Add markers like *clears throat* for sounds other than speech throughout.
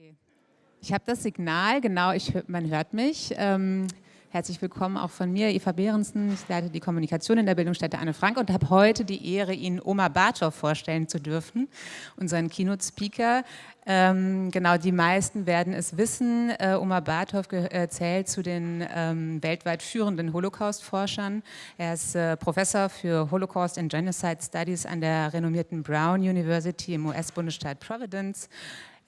Okay. Ich habe das Signal, genau, ich, man hört mich. Ähm, herzlich willkommen auch von mir, Eva Behrensen. Ich leite die Kommunikation in der Bildungsstätte Anne Frank und habe heute die Ehre, Ihnen Oma Bartow vorstellen zu dürfen, unseren Keynote-Speaker. Ähm, genau, die meisten werden es wissen. Äh, Oma Bartow äh, zählt zu den ähm, weltweit führenden Holocaust-Forschern. Er ist äh, Professor für Holocaust and Genocide Studies an der renommierten Brown University im US-Bundesstaat Providence.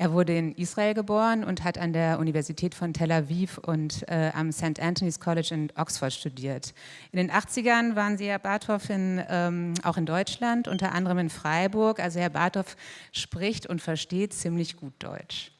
Er wurde in Israel geboren und hat an der Universität von Tel Aviv und äh, am St. Anthony's College in Oxford studiert. In den 80ern waren Sie, Herr Barthoff, in, ähm, auch in Deutschland, unter anderem in Freiburg. Also Herr Barthoff spricht und versteht ziemlich gut Deutsch.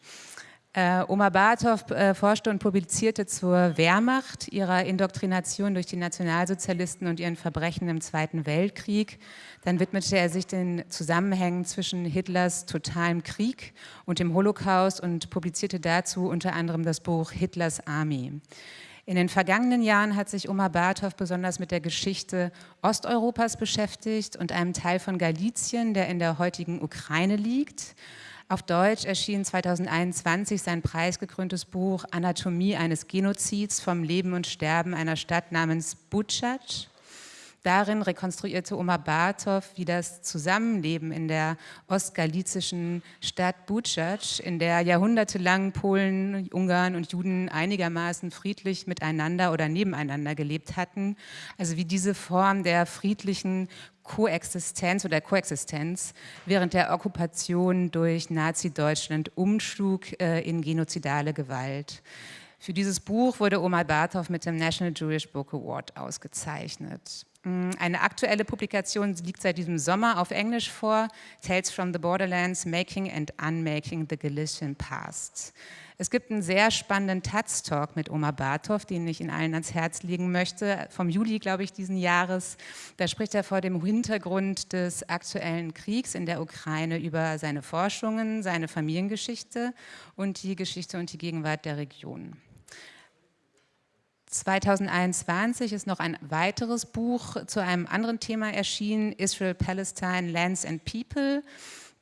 Äh, Oma Barthoff äh, forschte und publizierte zur Wehrmacht, ihrer Indoktrination durch die Nationalsozialisten und ihren Verbrechen im Zweiten Weltkrieg. Dann widmete er sich den Zusammenhängen zwischen Hitlers totalem Krieg und dem Holocaust und publizierte dazu unter anderem das Buch Hitlers Army. In den vergangenen Jahren hat sich Oma Barthoff besonders mit der Geschichte Osteuropas beschäftigt und einem Teil von Galizien, der in der heutigen Ukraine liegt. Auf Deutsch erschien 2021 sein preisgekröntes Buch Anatomie eines Genozids vom Leben und Sterben einer Stadt namens Butschatsch. Darin rekonstruierte Oma Bartow, wie das Zusammenleben in der ostgalizischen Stadt Butschatsch, in der jahrhundertelang Polen, Ungarn und Juden einigermaßen friedlich miteinander oder nebeneinander gelebt hatten, also wie diese Form der friedlichen Koexistenz oder Koexistenz während der Okkupation durch Nazi-Deutschland umschlug äh, in genozidale Gewalt. Für dieses Buch wurde Omar Bartov mit dem National Jewish Book Award ausgezeichnet. Mm, eine aktuelle Publikation liegt seit diesem Sommer auf Englisch vor, Tales from the Borderlands, Making and Unmaking the Galician Past. Es gibt einen sehr spannenden Taz-Talk mit Oma Bartov, den ich Ihnen allen ans Herz legen möchte, vom Juli, glaube ich, diesen Jahres. Da spricht er vor dem Hintergrund des aktuellen Kriegs in der Ukraine über seine Forschungen, seine Familiengeschichte und die Geschichte und die Gegenwart der Region. 2021 ist noch ein weiteres Buch zu einem anderen Thema erschienen, Israel, Palestine, Lands and People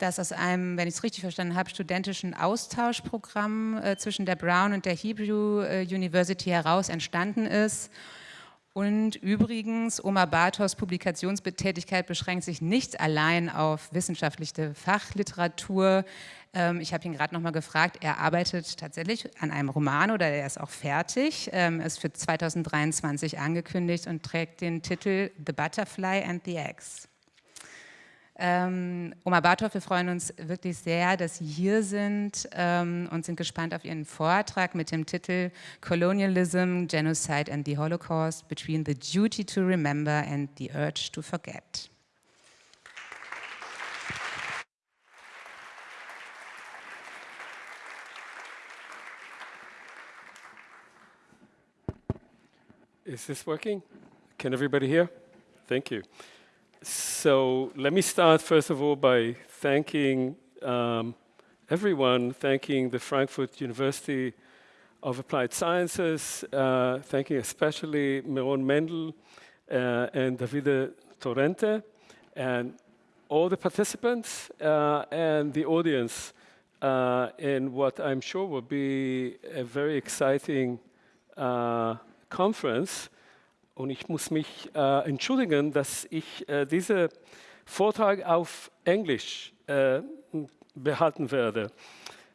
das aus einem, wenn ich es richtig verstanden habe, studentischen Austauschprogramm äh, zwischen der Brown und der Hebrew äh, University heraus entstanden ist. Und übrigens, Omar Bartos Publikationstätigkeit beschränkt sich nicht allein auf wissenschaftliche Fachliteratur. Ähm, ich habe ihn gerade noch mal gefragt, er arbeitet tatsächlich an einem Roman oder er ist auch fertig, ähm, ist für 2023 angekündigt und trägt den Titel The Butterfly and the Eggs. Ähm, Oma Barthoff, wir freuen uns wirklich sehr, dass Sie hier sind ähm, und sind gespannt auf Ihren Vortrag mit dem Titel Colonialism, Genocide and the Holocaust Between the Duty to Remember and the Urge to Forget. Is this working? Can everybody hear? Thank you. So let me start, first of all, by thanking um, everyone, thanking the Frankfurt University of Applied Sciences, uh, thanking especially Meron Mendel uh, and Davide Torrente, and all the participants uh, and the audience uh, in what I'm sure will be a very exciting uh, conference. Und ich muss mich äh, entschuldigen, dass ich äh, diesen Vortrag auf Englisch äh, behalten werde.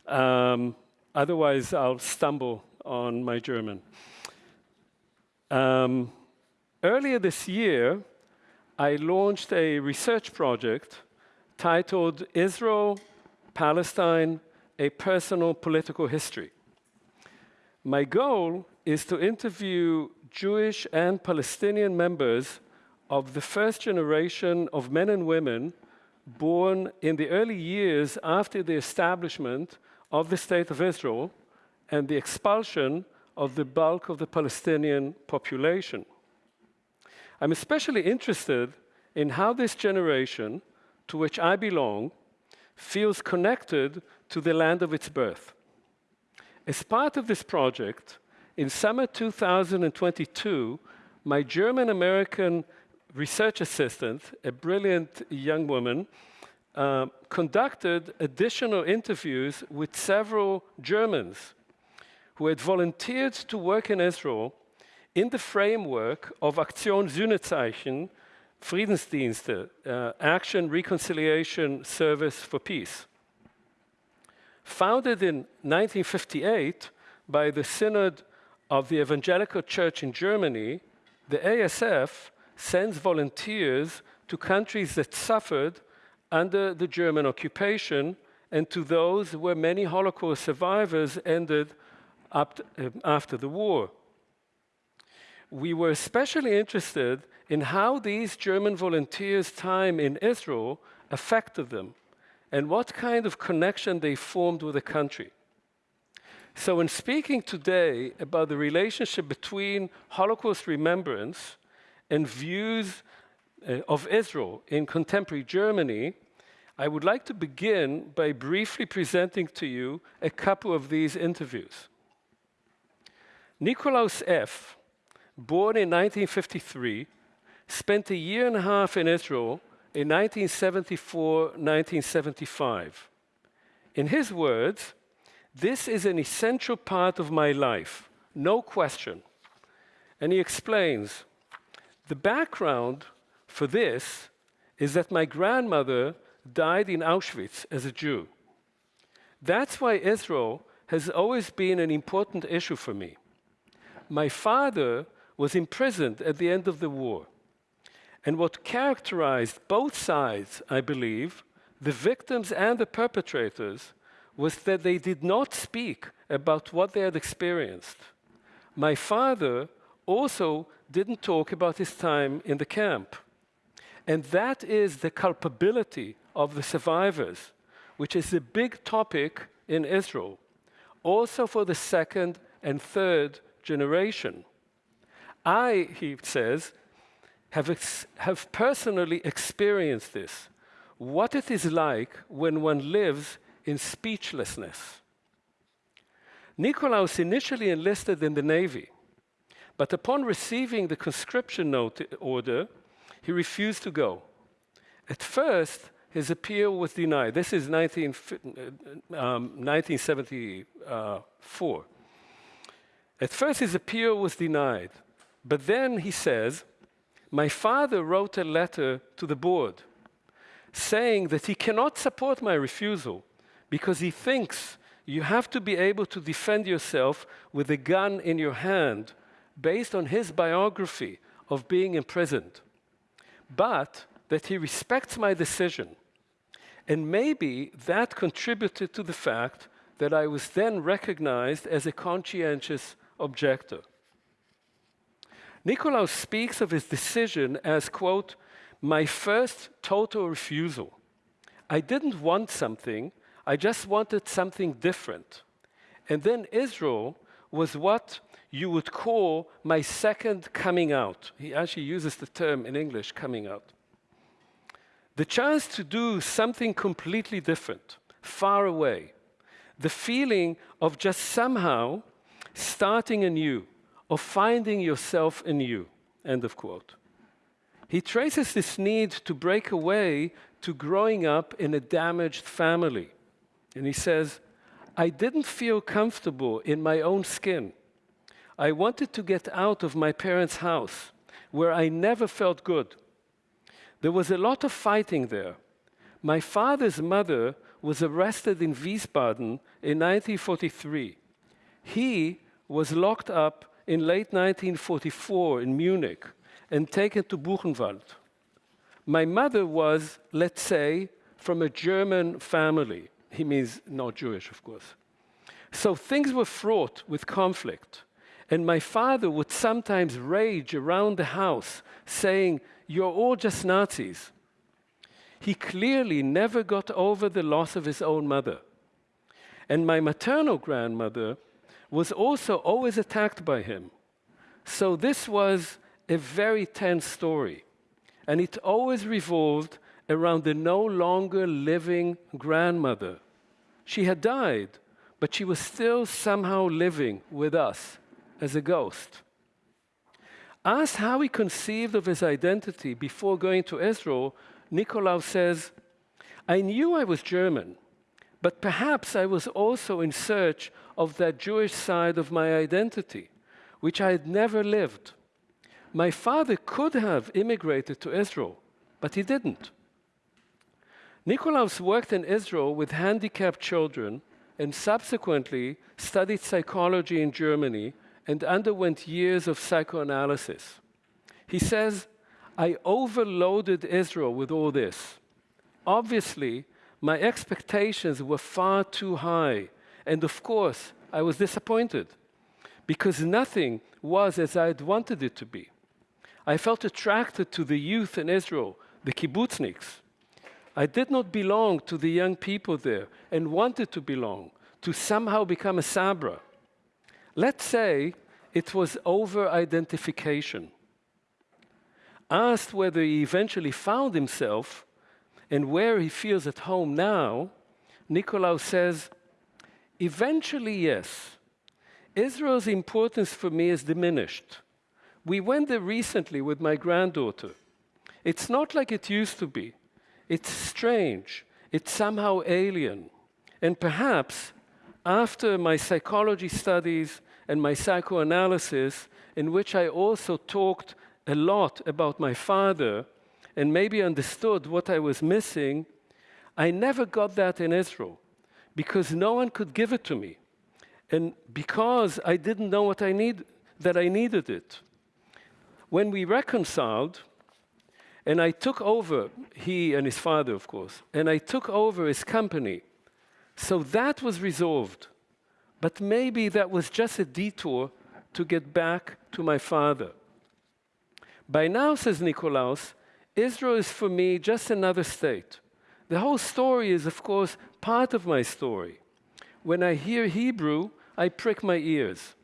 Um, otherwise, I'll stumble on my German. Um, earlier this year, I launched a research project titled Israel, Palestine, a Personal Political History. My goal is to interview Jewish and Palestinian members of the first generation of men and women born in the early years after the establishment of the State of Israel and the expulsion of the bulk of the Palestinian population. I'm especially interested in how this generation, to which I belong, feels connected to the land of its birth. As part of this project, in summer 2022, my German-American research assistant, a brilliant young woman, uh, conducted additional interviews with several Germans who had volunteered to work in Israel in the framework of Aktion Sühnezeichen, Friedensdienste, uh, Action Reconciliation Service for Peace. Founded in 1958 by the Synod of the Evangelical Church in Germany, the ASF sends volunteers to countries that suffered under the German occupation and to those where many Holocaust survivors ended up uh, after the war. We were especially interested in how these German volunteers' time in Israel affected them and what kind of connection they formed with the country. So, in speaking today about the relationship between Holocaust remembrance and views uh, of Israel in contemporary Germany, I would like to begin by briefly presenting to you a couple of these interviews. Nikolaus F., born in 1953, spent a year and a half in Israel in 1974-1975. In his words, this is an essential part of my life, no question. And he explains, the background for this is that my grandmother died in Auschwitz as a Jew. That's why Israel has always been an important issue for me. My father was imprisoned at the end of the war. And what characterized both sides, I believe, the victims and the perpetrators, was that they did not speak about what they had experienced. My father also didn't talk about his time in the camp. And that is the culpability of the survivors, which is a big topic in Israel, also for the second and third generation. I, he says, have, have personally experienced this, what it is like when one lives in speechlessness. Nikolaus initially enlisted in the Navy, but upon receiving the conscription note order, he refused to go. At first, his appeal was denied. This is 19, um, 1974. At first, his appeal was denied, but then he says, My father wrote a letter to the board saying that he cannot support my refusal because he thinks you have to be able to defend yourself with a gun in your hand based on his biography of being imprisoned, but that he respects my decision. And maybe that contributed to the fact that I was then recognized as a conscientious objector. Nikolaus speaks of his decision as, quote, my first total refusal. I didn't want something, I just wanted something different. And then Israel was what you would call my second coming out. He actually uses the term in English, coming out. The chance to do something completely different, far away. The feeling of just somehow starting anew, of finding yourself anew. End of quote. He traces this need to break away to growing up in a damaged family. And he says, I didn't feel comfortable in my own skin. I wanted to get out of my parents' house, where I never felt good. There was a lot of fighting there. My father's mother was arrested in Wiesbaden in 1943. He was locked up in late 1944 in Munich and taken to Buchenwald. My mother was, let's say, from a German family. He means not Jewish, of course. So things were fraught with conflict. And my father would sometimes rage around the house, saying, You're all just Nazis. He clearly never got over the loss of his own mother. And my maternal grandmother was also always attacked by him. So this was a very tense story. And it always revolved around the no longer living grandmother. She had died, but she was still somehow living with us as a ghost. Asked how he conceived of his identity before going to Israel, Nikolaus says, I knew I was German, but perhaps I was also in search of that Jewish side of my identity, which I had never lived. My father could have immigrated to Israel, but he didn't. Nikolaus worked in Israel with handicapped children and subsequently studied psychology in Germany and underwent years of psychoanalysis. He says, I overloaded Israel with all this. Obviously, my expectations were far too high, and of course, I was disappointed because nothing was as I had wanted it to be. I felt attracted to the youth in Israel, the kibbutzniks. I did not belong to the young people there and wanted to belong, to somehow become a Sabra. Let's say it was over identification. Asked whether he eventually found himself and where he feels at home now, Nikolaus says, Eventually, yes. Israel's importance for me is diminished. We went there recently with my granddaughter. It's not like it used to be. It's strange. It's somehow alien. And perhaps after my psychology studies and my psychoanalysis, in which I also talked a lot about my father and maybe understood what I was missing, I never got that in Israel because no one could give it to me. And because I didn't know what I need, that I needed it when we reconciled, and I took over, he and his father, of course, and I took over his company. So that was resolved. But maybe that was just a detour to get back to my father. By now, says Nikolaus, Israel is for me just another state. The whole story is, of course, part of my story. When I hear Hebrew, I prick my ears.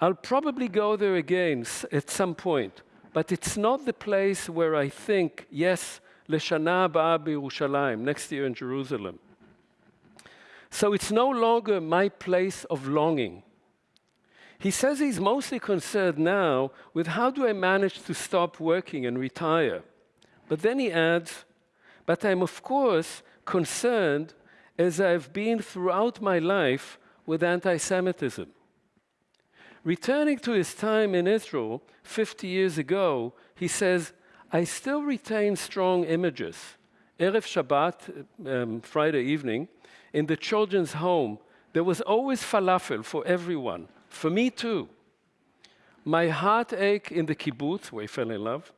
I'll probably go there again at some point, but it's not the place where I think, yes, Leshana Ba'a Yerushalayim, next year in Jerusalem. So it's no longer my place of longing. He says he's mostly concerned now with how do I manage to stop working and retire. But then he adds, but I'm of course concerned as I've been throughout my life with anti Semitism. Returning to his time in Israel 50 years ago, he says, I still retain strong images. Erev Shabbat, um, Friday evening, in the children's home, there was always falafel for everyone, for me too. My heart ached in the kibbutz, where I fell in love.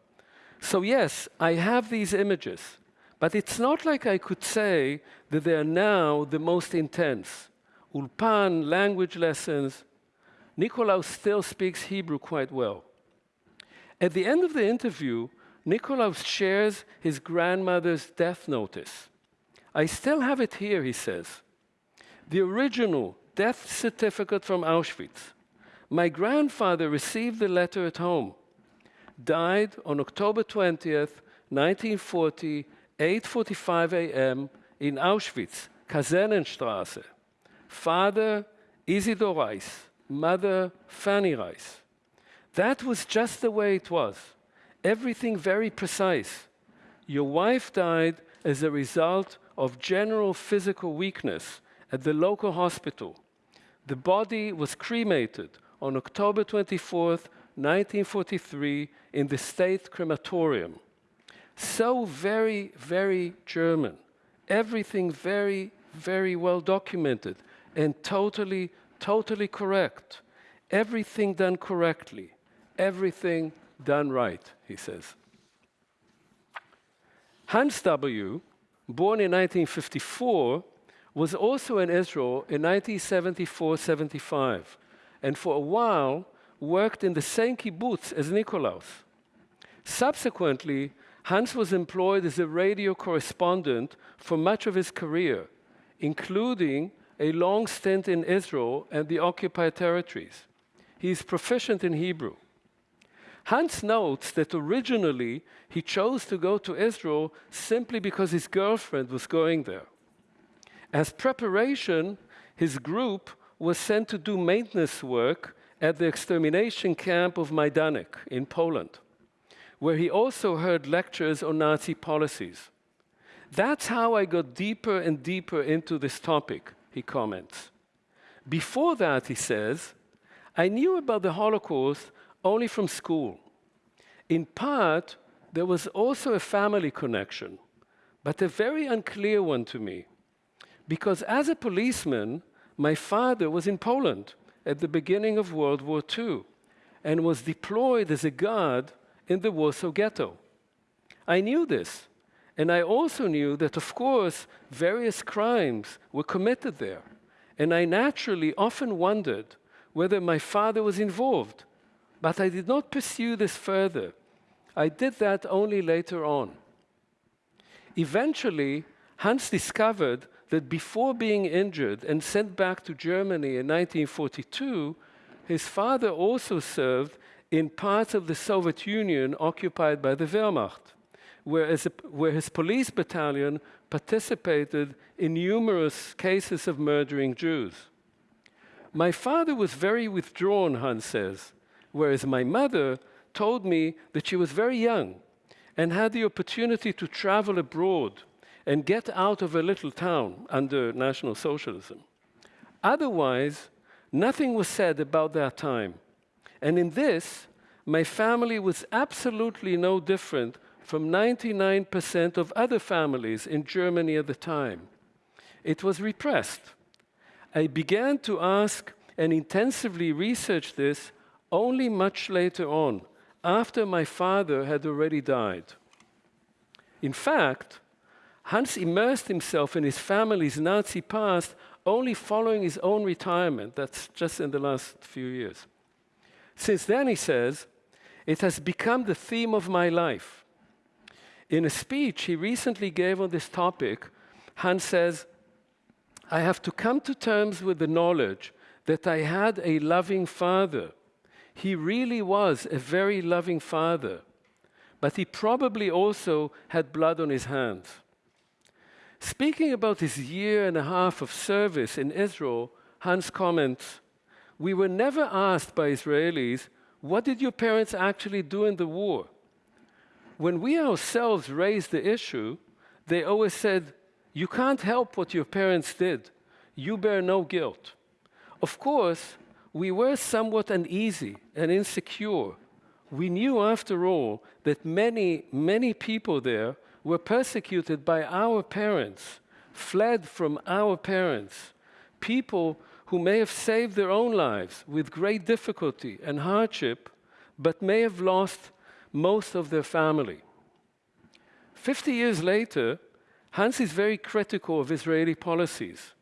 So, yes, I have these images, but it's not like I could say that they are now the most intense. Ulpan, language lessons, Nikolaus still speaks Hebrew quite well. At the end of the interview, Nikolaus shares his grandmother's death notice. I still have it here, he says. The original death certificate from Auschwitz. My grandfather received the letter at home. Died on October 20th, 1940, 8.45 a.m. in Auschwitz, Kasernenstraße. Father Isidor Reis mother Fanny Reis. That was just the way it was. Everything very precise. Your wife died as a result of general physical weakness at the local hospital. The body was cremated on October 24th, 1943, in the state crematorium. So very, very German. Everything very, very well documented and totally totally correct. Everything done correctly. Everything done right, he says. Hans W., born in 1954, was also in Israel in 1974-75, and for a while worked in the same kibbutz as Nikolaus. Subsequently, Hans was employed as a radio correspondent for much of his career, including a long stint in Israel and the occupied territories. He is proficient in Hebrew. Hans notes that originally he chose to go to Israel simply because his girlfriend was going there. As preparation, his group was sent to do maintenance work at the extermination camp of Majdanek in Poland, where he also heard lectures on Nazi policies. That's how I got deeper and deeper into this topic, he comments. Before that, he says, I knew about the Holocaust only from school. In part, there was also a family connection, but a very unclear one to me. Because as a policeman, my father was in Poland at the beginning of World War II and was deployed as a guard in the Warsaw Ghetto. I knew this, and I also knew that, of course, various crimes were committed there. And I naturally often wondered whether my father was involved, but I did not pursue this further. I did that only later on. Eventually, Hans discovered that before being injured and sent back to Germany in 1942, his father also served in parts of the Soviet Union occupied by the Wehrmacht, where, a, where his police battalion participated in numerous cases of murdering Jews. My father was very withdrawn, Hans says, whereas my mother told me that she was very young and had the opportunity to travel abroad and get out of a little town under National Socialism. Otherwise, nothing was said about that time. And in this, my family was absolutely no different from 99% of other families in Germany at the time. It was repressed. I began to ask and intensively research this only much later on, after my father had already died. In fact, Hans immersed himself in his family's Nazi past only following his own retirement. That's just in the last few years. Since then, he says, it has become the theme of my life. In a speech he recently gave on this topic, Hans says, I have to come to terms with the knowledge that I had a loving father. He really was a very loving father, but he probably also had blood on his hands. Speaking about his year and a half of service in Israel, Hans comments, we were never asked by Israelis, what did your parents actually do in the war? When we ourselves raised the issue, they always said, you can't help what your parents did. You bear no guilt. Of course, we were somewhat uneasy and insecure. We knew, after all, that many, many people there were persecuted by our parents, fled from our parents, people who may have saved their own lives with great difficulty and hardship, but may have lost most of their family. Fifty years later, Hans is very critical of Israeli policies.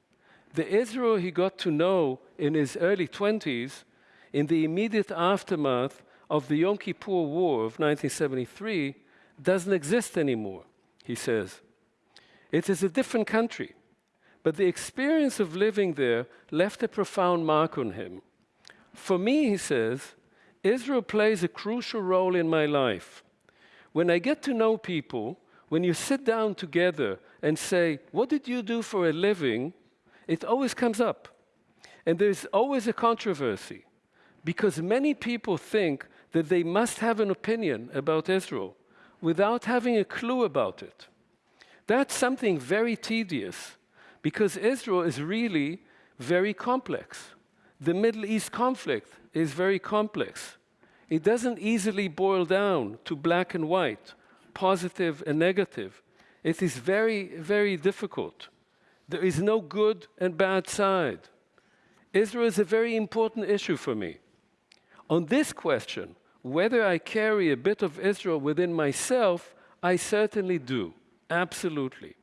The Israel he got to know in his early 20s, in the immediate aftermath of the Yom Kippur War of 1973, doesn't exist anymore he says. It is a different country, but the experience of living there left a profound mark on him. For me, he says, Israel plays a crucial role in my life. When I get to know people, when you sit down together and say, What did you do for a living? it always comes up. And there's always a controversy because many people think that they must have an opinion about Israel without having a clue about it. That's something very tedious because Israel is really very complex. The Middle East conflict is very complex. It doesn't easily boil down to black and white, positive and negative. It is very, very difficult. There is no good and bad side. Israel is a very important issue for me. On this question, whether I carry a bit of Israel within myself, I certainly do, absolutely.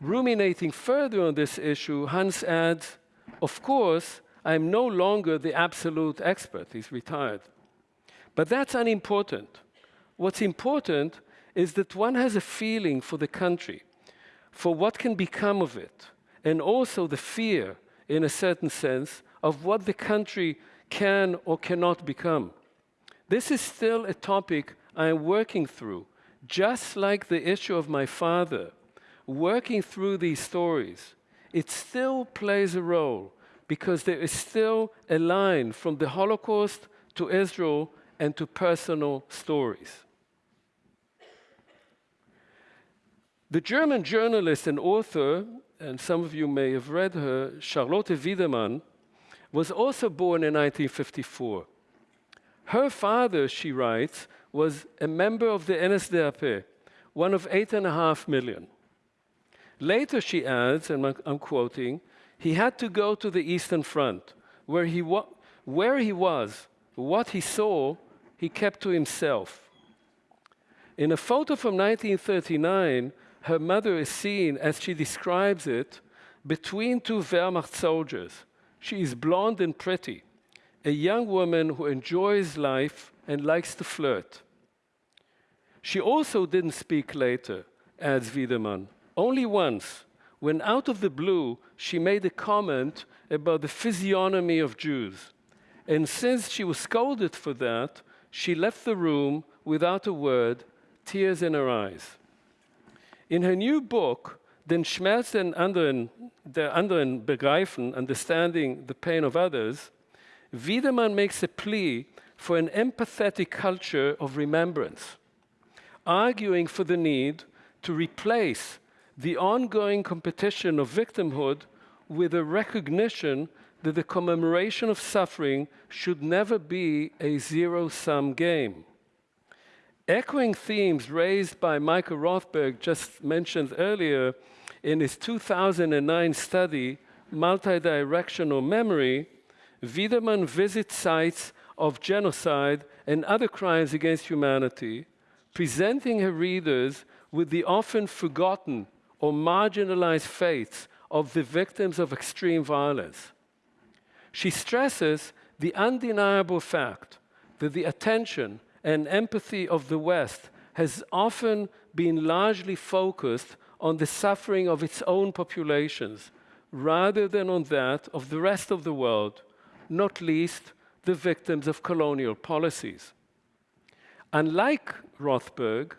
Ruminating further on this issue, Hans adds, of course, I'm no longer the absolute expert, he's retired. But that's unimportant. What's important is that one has a feeling for the country, for what can become of it, and also the fear, in a certain sense, of what the country can or cannot become. This is still a topic I am working through, just like the issue of my father, working through these stories. It still plays a role because there is still a line from the Holocaust to Israel and to personal stories. The German journalist and author, and some of you may have read her, Charlotte Wiedemann, was also born in 1954. Her father, she writes, was a member of the NSDAP, one of eight and a half million. Later, she adds, and I'm quoting, he had to go to the Eastern Front, where he, where he was, what he saw, he kept to himself. In a photo from 1939, her mother is seen, as she describes it, between two Wehrmacht soldiers. She is blonde and pretty, a young woman who enjoys life and likes to flirt. She also didn't speak later, adds Wiedemann, only once, when out of the blue she made a comment about the physiognomy of Jews. And since she was scolded for that, she left the room without a word, tears in her eyes. In her new book, Den Schmerz den anderen, der anderen begreifen, understanding the pain of others, Wiedemann makes a plea for an empathetic culture of remembrance, arguing for the need to replace the ongoing competition of victimhood with a recognition that the commemoration of suffering should never be a zero-sum game. Echoing themes raised by Michael Rothberg, just mentioned earlier, in his 2009 study, Multidirectional Memory, Wiedemann visits sites of genocide and other crimes against humanity, presenting her readers with the often forgotten or marginalized fates of the victims of extreme violence. She stresses the undeniable fact that the attention and empathy of the West has often been largely focused on the suffering of its own populations rather than on that of the rest of the world, not least the victims of colonial policies. Unlike Rothberg,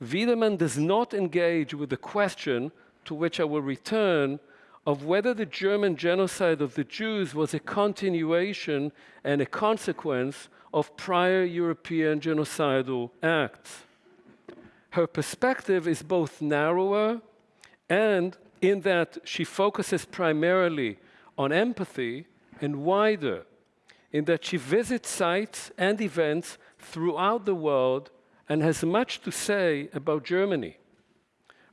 Wiedemann does not engage with the question to which I will return of whether the German genocide of the Jews was a continuation and a consequence of prior European genocidal acts. Her perspective is both narrower and in that she focuses primarily on empathy and wider, in that she visits sites and events throughout the world and has much to say about Germany.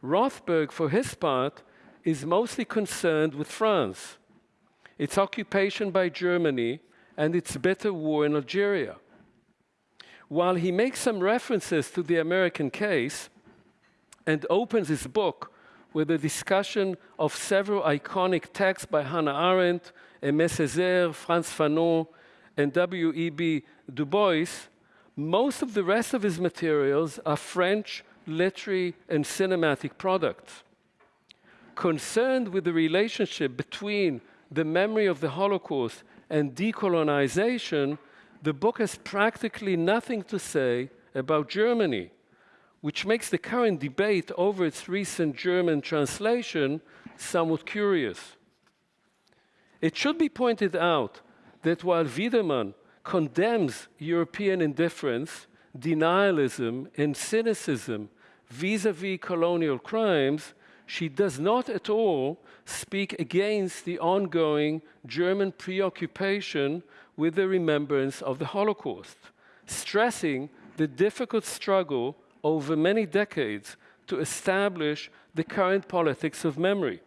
Rothberg, for his part, is mostly concerned with France, its occupation by Germany, and its bitter war in Algeria. While he makes some references to the American case and opens his book with a discussion of several iconic texts by Hannah Arendt, Aimé Césaire, Frantz Fanon, and W.E.B. Du Bois, most of the rest of his materials are French literary and cinematic products concerned with the relationship between the memory of the Holocaust and decolonization, the book has practically nothing to say about Germany, which makes the current debate over its recent German translation somewhat curious. It should be pointed out that while Wiedemann condemns European indifference, denialism, and cynicism vis-à-vis -vis colonial crimes, she does not at all speak against the ongoing German preoccupation with the remembrance of the Holocaust, stressing the difficult struggle over many decades to establish the current politics of memory.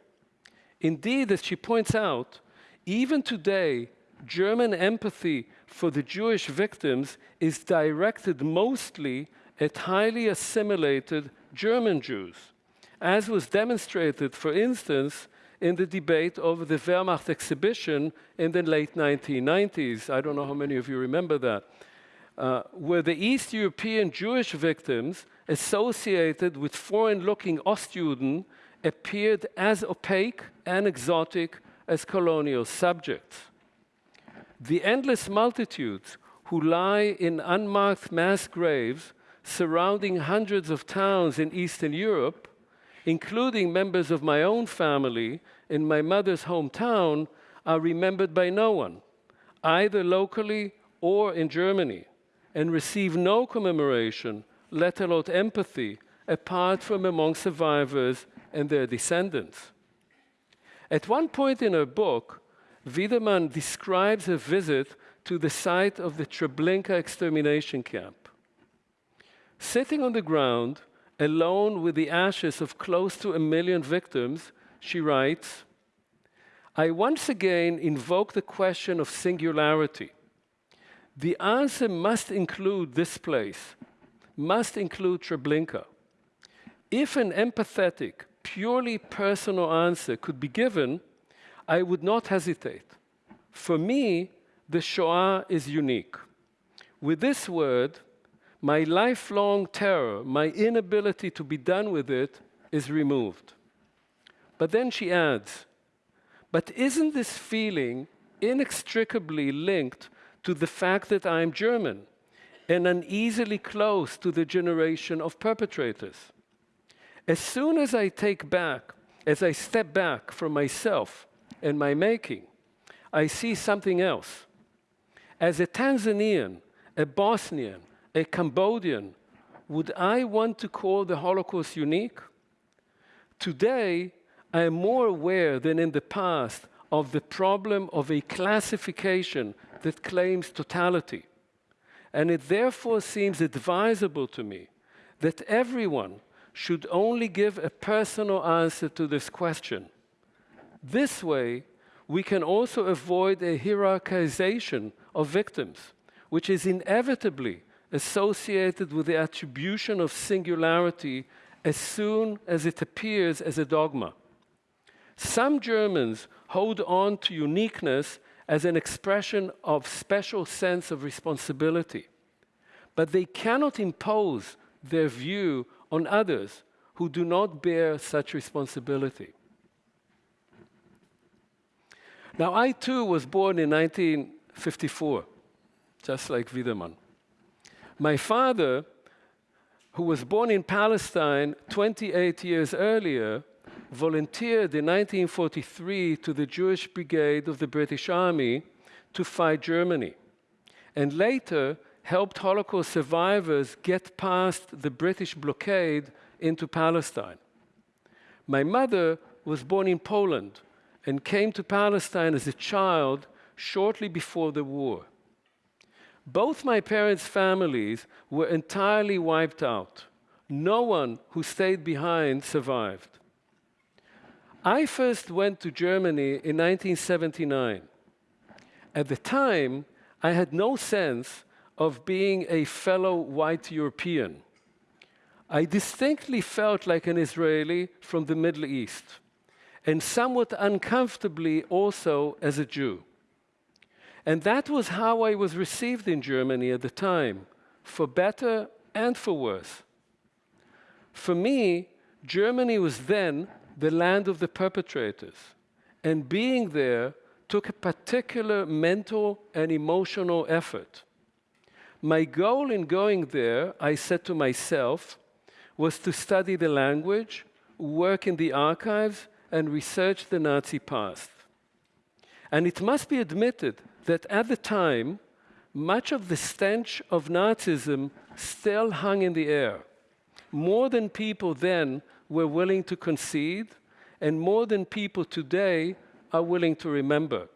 Indeed, as she points out, even today, German empathy for the Jewish victims is directed mostly at highly assimilated German Jews as was demonstrated, for instance, in the debate over the Wehrmacht exhibition in the late 1990s. I don't know how many of you remember that. Uh, where the East European Jewish victims associated with foreign-looking Ostjuden appeared as opaque and exotic as colonial subjects. The endless multitudes who lie in unmarked mass graves surrounding hundreds of towns in Eastern Europe including members of my own family in my mother's hometown, are remembered by no one, either locally or in Germany, and receive no commemoration, let alone empathy, apart from among survivors and their descendants. At one point in her book, Wiedemann describes a visit to the site of the Treblinka extermination camp. Sitting on the ground, alone with the ashes of close to a million victims, she writes, I once again invoke the question of singularity. The answer must include this place, must include Treblinka. If an empathetic, purely personal answer could be given, I would not hesitate. For me, the Shoah is unique. With this word, my lifelong terror, my inability to be done with it, is removed. But then she adds, but isn't this feeling inextricably linked to the fact that I'm German and uneasily close to the generation of perpetrators? As soon as I take back, as I step back from myself and my making, I see something else. As a Tanzanian, a Bosnian, a Cambodian, would I want to call the Holocaust unique? Today, I am more aware than in the past of the problem of a classification that claims totality. And it therefore seems advisable to me that everyone should only give a personal answer to this question. This way, we can also avoid a hierarchization of victims, which is inevitably associated with the attribution of singularity as soon as it appears as a dogma. Some Germans hold on to uniqueness as an expression of special sense of responsibility, but they cannot impose their view on others who do not bear such responsibility. Now, I too was born in 1954, just like Wiedemann. My father, who was born in Palestine 28 years earlier, volunteered in 1943 to the Jewish Brigade of the British Army to fight Germany, and later helped Holocaust survivors get past the British blockade into Palestine. My mother was born in Poland and came to Palestine as a child shortly before the war. Both my parents' families were entirely wiped out. No one who stayed behind survived. I first went to Germany in 1979. At the time, I had no sense of being a fellow white European. I distinctly felt like an Israeli from the Middle East, and somewhat uncomfortably also as a Jew. And that was how I was received in Germany at the time, for better and for worse. For me, Germany was then the land of the perpetrators. And being there took a particular mental and emotional effort. My goal in going there, I said to myself, was to study the language, work in the archives, and research the Nazi past. And it must be admitted that at the time, much of the stench of Nazism still hung in the air. More than people then were willing to concede, and more than people today are willing to remember,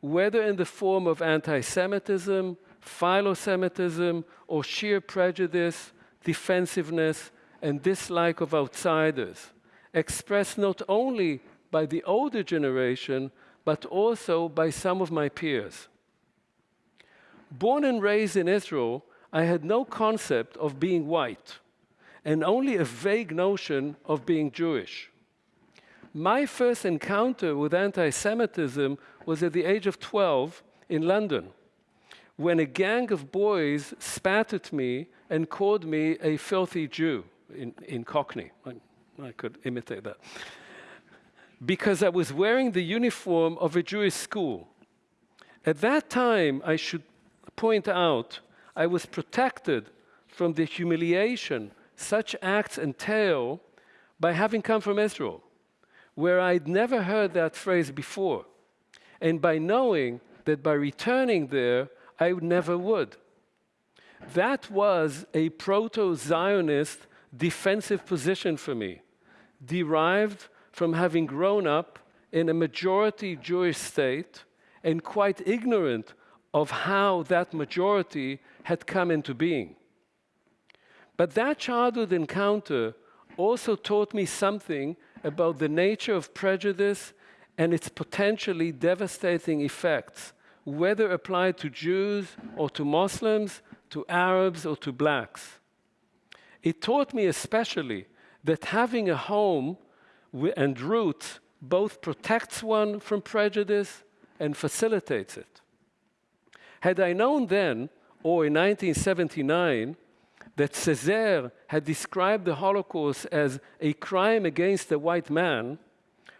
whether in the form of anti-Semitism, philo-Semitism, or sheer prejudice, defensiveness, and dislike of outsiders, expressed not only by the older generation, but also by some of my peers. Born and raised in Israel, I had no concept of being white and only a vague notion of being Jewish. My first encounter with anti Semitism was at the age of 12 in London, when a gang of boys spat at me and called me a filthy Jew in, in Cockney. I, could imitate that. Because I was wearing the uniform of a Jewish school. At that time, I should point out, I was protected from the humiliation such acts entail by having come from Israel, where I'd never heard that phrase before, and by knowing that by returning there, I never would. That was a proto Zionist defensive position for me, derived from having grown up in a majority Jewish state and quite ignorant of how that majority had come into being. But that childhood encounter also taught me something about the nature of prejudice and its potentially devastating effects, whether applied to Jews or to Muslims, to Arabs or to blacks. It taught me especially that having a home and roots both protects one from prejudice and facilitates it. Had I known then, or in 1979, that Césaire had described the Holocaust as a crime against the white man,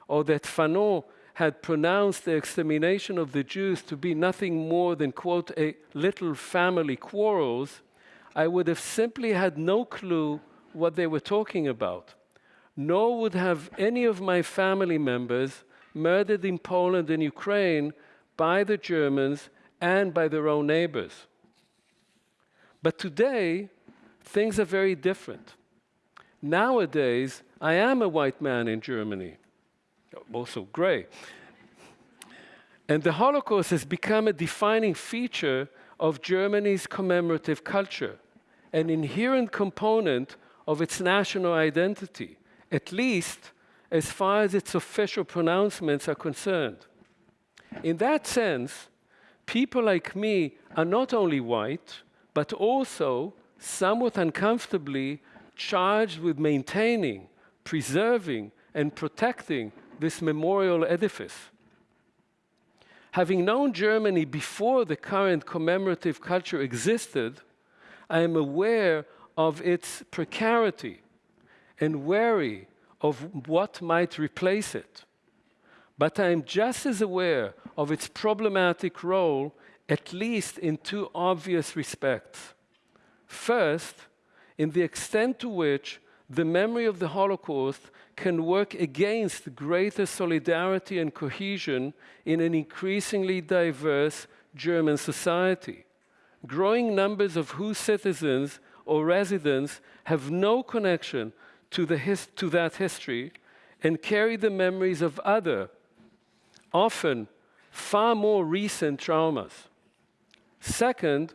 or that Fanon had pronounced the extermination of the Jews to be nothing more than, quote, a little family quarrels, I would have simply had no clue what they were talking about, nor would have any of my family members murdered in Poland and Ukraine by the Germans and by their own neighbors. But today, things are very different. Nowadays, I am a white man in Germany, also gray. And the Holocaust has become a defining feature of Germany's commemorative culture, an inherent component of its national identity, at least as far as its official pronouncements are concerned. In that sense, people like me are not only white, but also somewhat uncomfortably charged with maintaining, preserving, and protecting this memorial edifice. Having known Germany before the current commemorative culture existed, I am aware of its precarity and wary of what might replace it. But I am just as aware of its problematic role, at least in two obvious respects. First, in the extent to which the memory of the Holocaust can work against greater solidarity and cohesion in an increasingly diverse German society, growing numbers of whose citizens or residents have no connection to, the to that history and carry the memories of other often far more recent traumas. Second,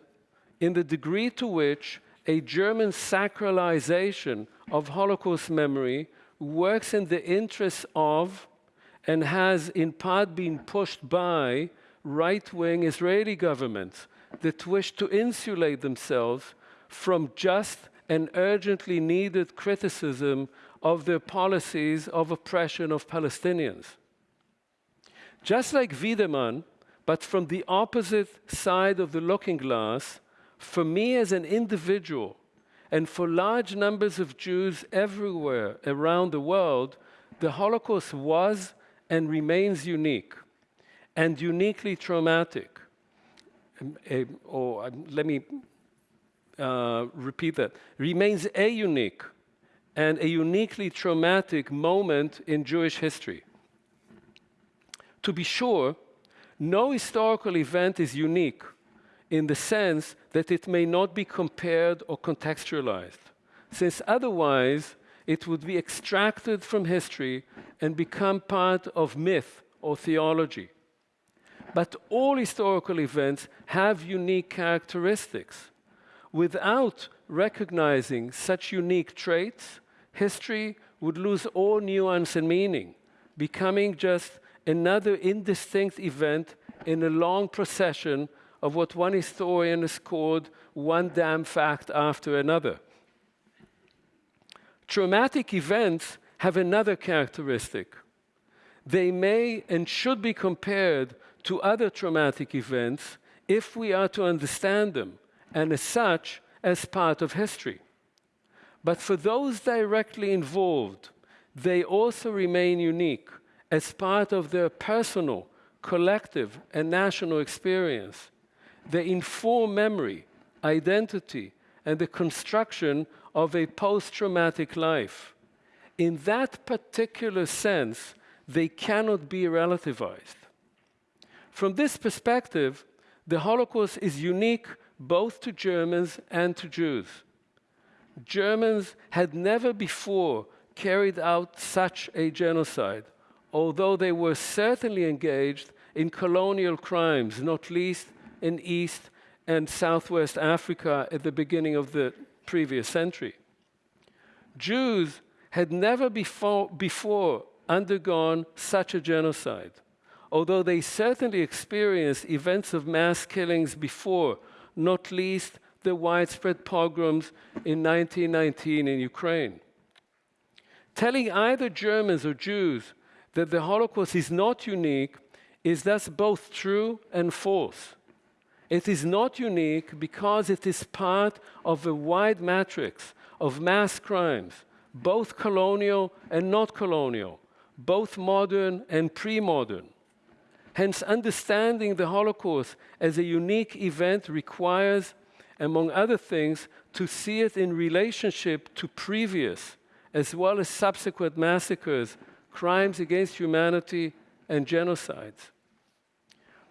in the degree to which a German sacralization of Holocaust memory works in the interests of and has in part been pushed by right-wing Israeli governments that wish to insulate themselves from just and urgently needed criticism of their policies of oppression of Palestinians. Just like Wiedemann, but from the opposite side of the looking glass, for me as an individual, and for large numbers of Jews everywhere around the world, the Holocaust was and remains unique, and uniquely traumatic. Um, uh, or uh, let me uh, repeat that. Remains a unique and a uniquely traumatic moment in Jewish history. To be sure, no historical event is unique in the sense that it may not be compared or contextualized, since otherwise it would be extracted from history and become part of myth or theology. But all historical events have unique characteristics. Without recognizing such unique traits, history would lose all nuance and meaning, becoming just another indistinct event in a long procession of what one historian has called one damn fact after another. Traumatic events have another characteristic. They may and should be compared to other traumatic events if we are to understand them, and as such, as part of history. But for those directly involved, they also remain unique as part of their personal, collective, and national experience. They inform memory, identity, and the construction of a post-traumatic life. In that particular sense, they cannot be relativized. From this perspective, the Holocaust is unique both to Germans and to Jews. Germans had never before carried out such a genocide, although they were certainly engaged in colonial crimes, not least in East and Southwest Africa at the beginning of the previous century. Jews had never before, before undergone such a genocide, although they certainly experienced events of mass killings before, not least the widespread pogroms in 1919 in Ukraine. Telling either Germans or Jews that the Holocaust is not unique is thus both true and false. It is not unique because it is part of a wide matrix of mass crimes, both colonial and not colonial, both modern and pre-modern. Hence, understanding the Holocaust as a unique event requires, among other things, to see it in relationship to previous, as well as subsequent massacres, crimes against humanity, and genocides.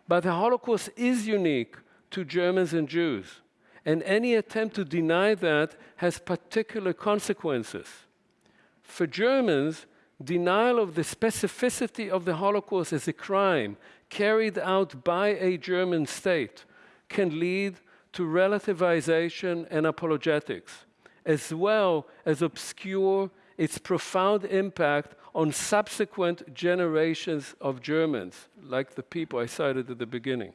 But the Holocaust is unique to Germans and Jews, and any attempt to deny that has particular consequences. For Germans, denial of the specificity of the Holocaust as a crime carried out by a German state can lead to relativization and apologetics, as well as obscure its profound impact on subsequent generations of Germans, like the people I cited at the beginning.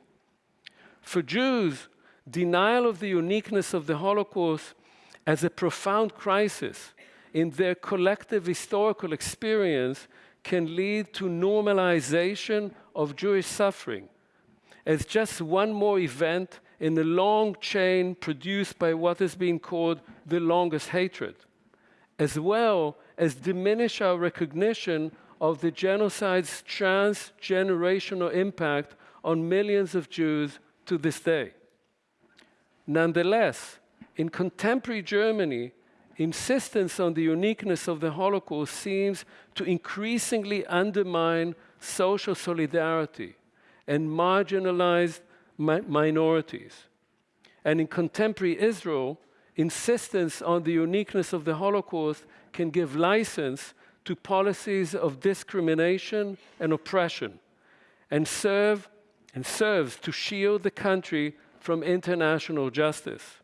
For Jews, denial of the uniqueness of the Holocaust as a profound crisis in their collective historical experience can lead to normalization of Jewish suffering as just one more event in the long chain produced by what has been called the longest hatred, as well as diminish our recognition of the genocide's transgenerational impact on millions of Jews to this day. Nonetheless, in contemporary Germany, insistence on the uniqueness of the Holocaust seems to increasingly undermine social solidarity and marginalized mi minorities. And in contemporary Israel, insistence on the uniqueness of the Holocaust can give license to policies of discrimination and oppression and serve and serves to shield the country from international justice.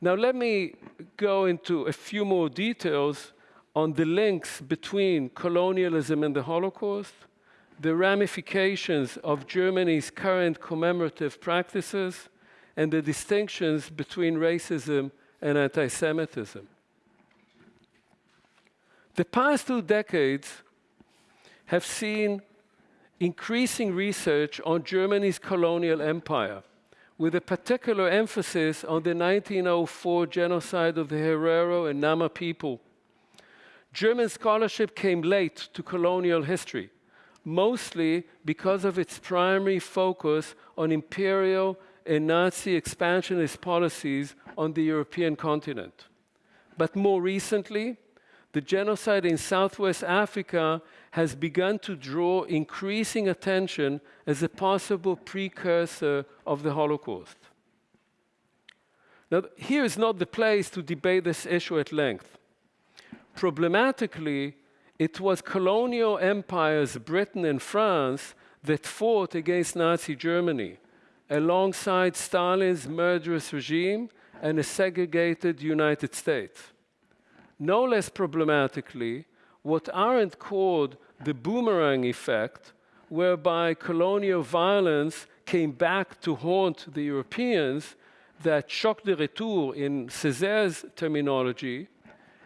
Now let me go into a few more details on the links between colonialism and the Holocaust, the ramifications of Germany's current commemorative practices, and the distinctions between racism and anti-Semitism. The past two decades have seen increasing research on Germany's colonial empire, with a particular emphasis on the 1904 genocide of the Herero and Nama people. German scholarship came late to colonial history, mostly because of its primary focus on imperial and Nazi expansionist policies on the European continent. But more recently, the genocide in Southwest Africa has begun to draw increasing attention as a possible precursor of the Holocaust. Now, here is not the place to debate this issue at length. Problematically, it was colonial empires, Britain and France, that fought against Nazi Germany, alongside Stalin's murderous regime and a segregated United States. No less problematically, what Arendt called the boomerang effect, whereby colonial violence came back to haunt the Europeans, that choc de retour, in Césaire's terminology,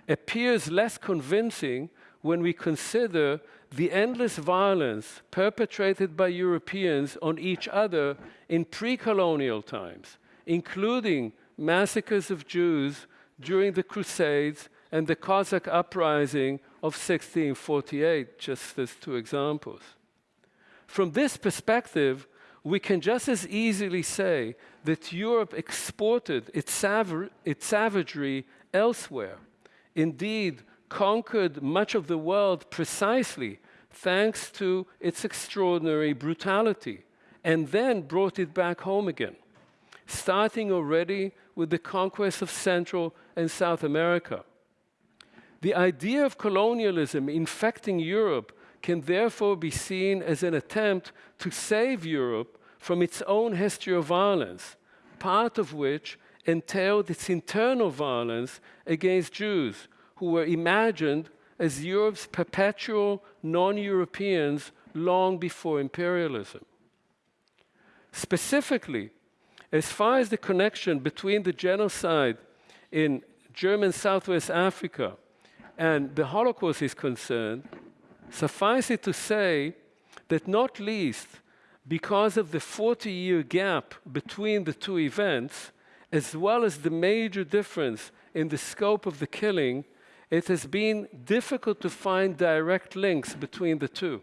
appears less convincing when we consider the endless violence perpetrated by Europeans on each other in pre-colonial times, including massacres of Jews during the Crusades and the Cossack uprising of 1648, just as two examples. From this perspective, we can just as easily say that Europe exported its, sav its savagery elsewhere. Indeed, conquered much of the world precisely thanks to its extraordinary brutality, and then brought it back home again. starting already with the conquest of Central and South America. The idea of colonialism infecting Europe can therefore be seen as an attempt to save Europe from its own history of violence, part of which entailed its internal violence against Jews, who were imagined as Europe's perpetual non-Europeans long before imperialism. Specifically, as far as the connection between the genocide in German Southwest Africa and the Holocaust is concerned, suffice it to say that not least because of the 40-year gap between the two events, as well as the major difference in the scope of the killing, it has been difficult to find direct links between the two.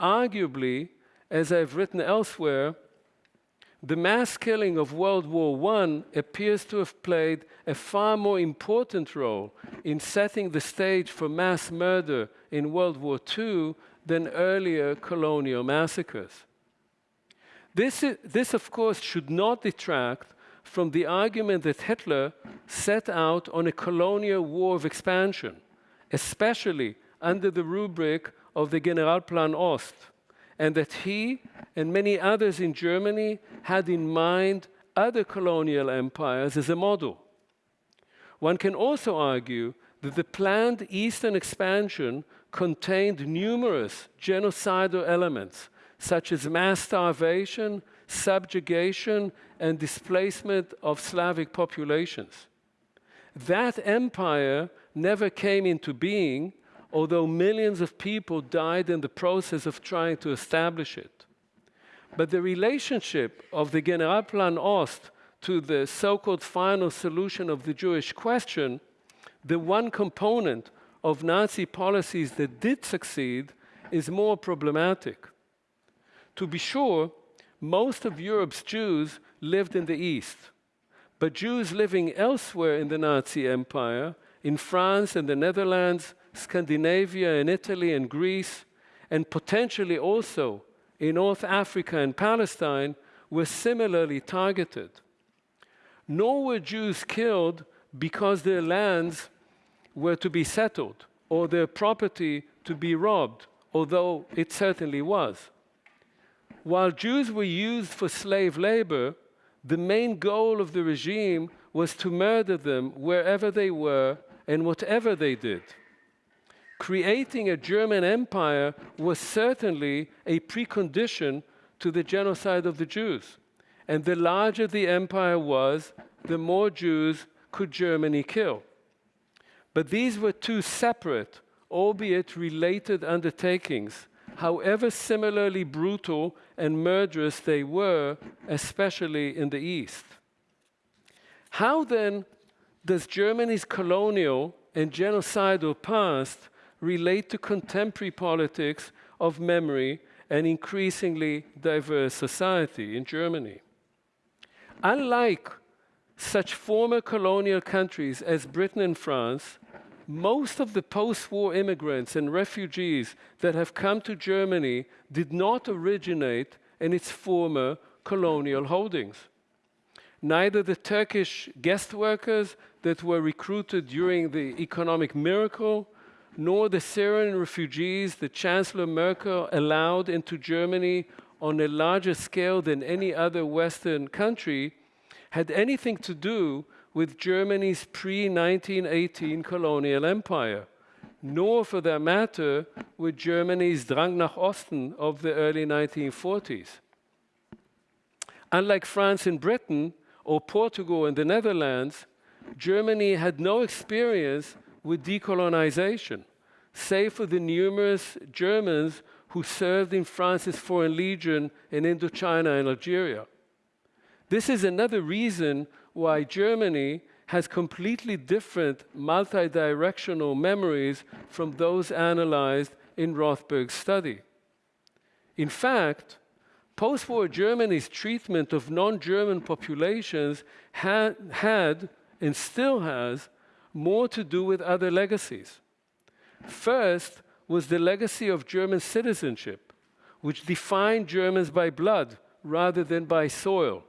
Arguably, as I've written elsewhere, the mass killing of World War I appears to have played a far more important role in setting the stage for mass murder in World War II than earlier colonial massacres. This, is, this, of course, should not detract from the argument that Hitler set out on a colonial war of expansion, especially under the rubric of the Generalplan Ost, and that he and many others in Germany had in mind other colonial empires as a model. One can also argue that the planned eastern expansion contained numerous genocidal elements, such as mass starvation, subjugation, and displacement of Slavic populations. That empire never came into being although millions of people died in the process of trying to establish it. But the relationship of the Generalplan Ost to the so-called final solution of the Jewish question, the one component of Nazi policies that did succeed, is more problematic. To be sure, most of Europe's Jews lived in the East, but Jews living elsewhere in the Nazi Empire, in France and the Netherlands, Scandinavia and Italy and Greece, and potentially also in North Africa and Palestine, were similarly targeted. Nor were Jews killed because their lands were to be settled or their property to be robbed, although it certainly was. While Jews were used for slave labor, the main goal of the regime was to murder them wherever they were and whatever they did creating a German empire was certainly a precondition to the genocide of the Jews. And the larger the empire was, the more Jews could Germany kill. But these were two separate, albeit related undertakings, however similarly brutal and murderous they were, especially in the East. How then does Germany's colonial and genocidal past relate to contemporary politics of memory and increasingly diverse society in Germany. Unlike such former colonial countries as Britain and France, most of the post-war immigrants and refugees that have come to Germany did not originate in its former colonial holdings. Neither the Turkish guest workers that were recruited during the economic miracle, nor the Syrian refugees that Chancellor Merkel allowed into Germany on a larger scale than any other Western country had anything to do with Germany's pre-1918 colonial empire, nor for that matter with Germany's Drang nach Osten of the early 1940s. Unlike France and Britain, or Portugal and the Netherlands, Germany had no experience with decolonization, save for the numerous Germans who served in France's Foreign Legion in Indochina and Algeria. This is another reason why Germany has completely different multi-directional memories from those analyzed in Rothberg's study. In fact, post-war Germany's treatment of non-German populations had, had and still has more to do with other legacies. First was the legacy of German citizenship, which defined Germans by blood rather than by soil,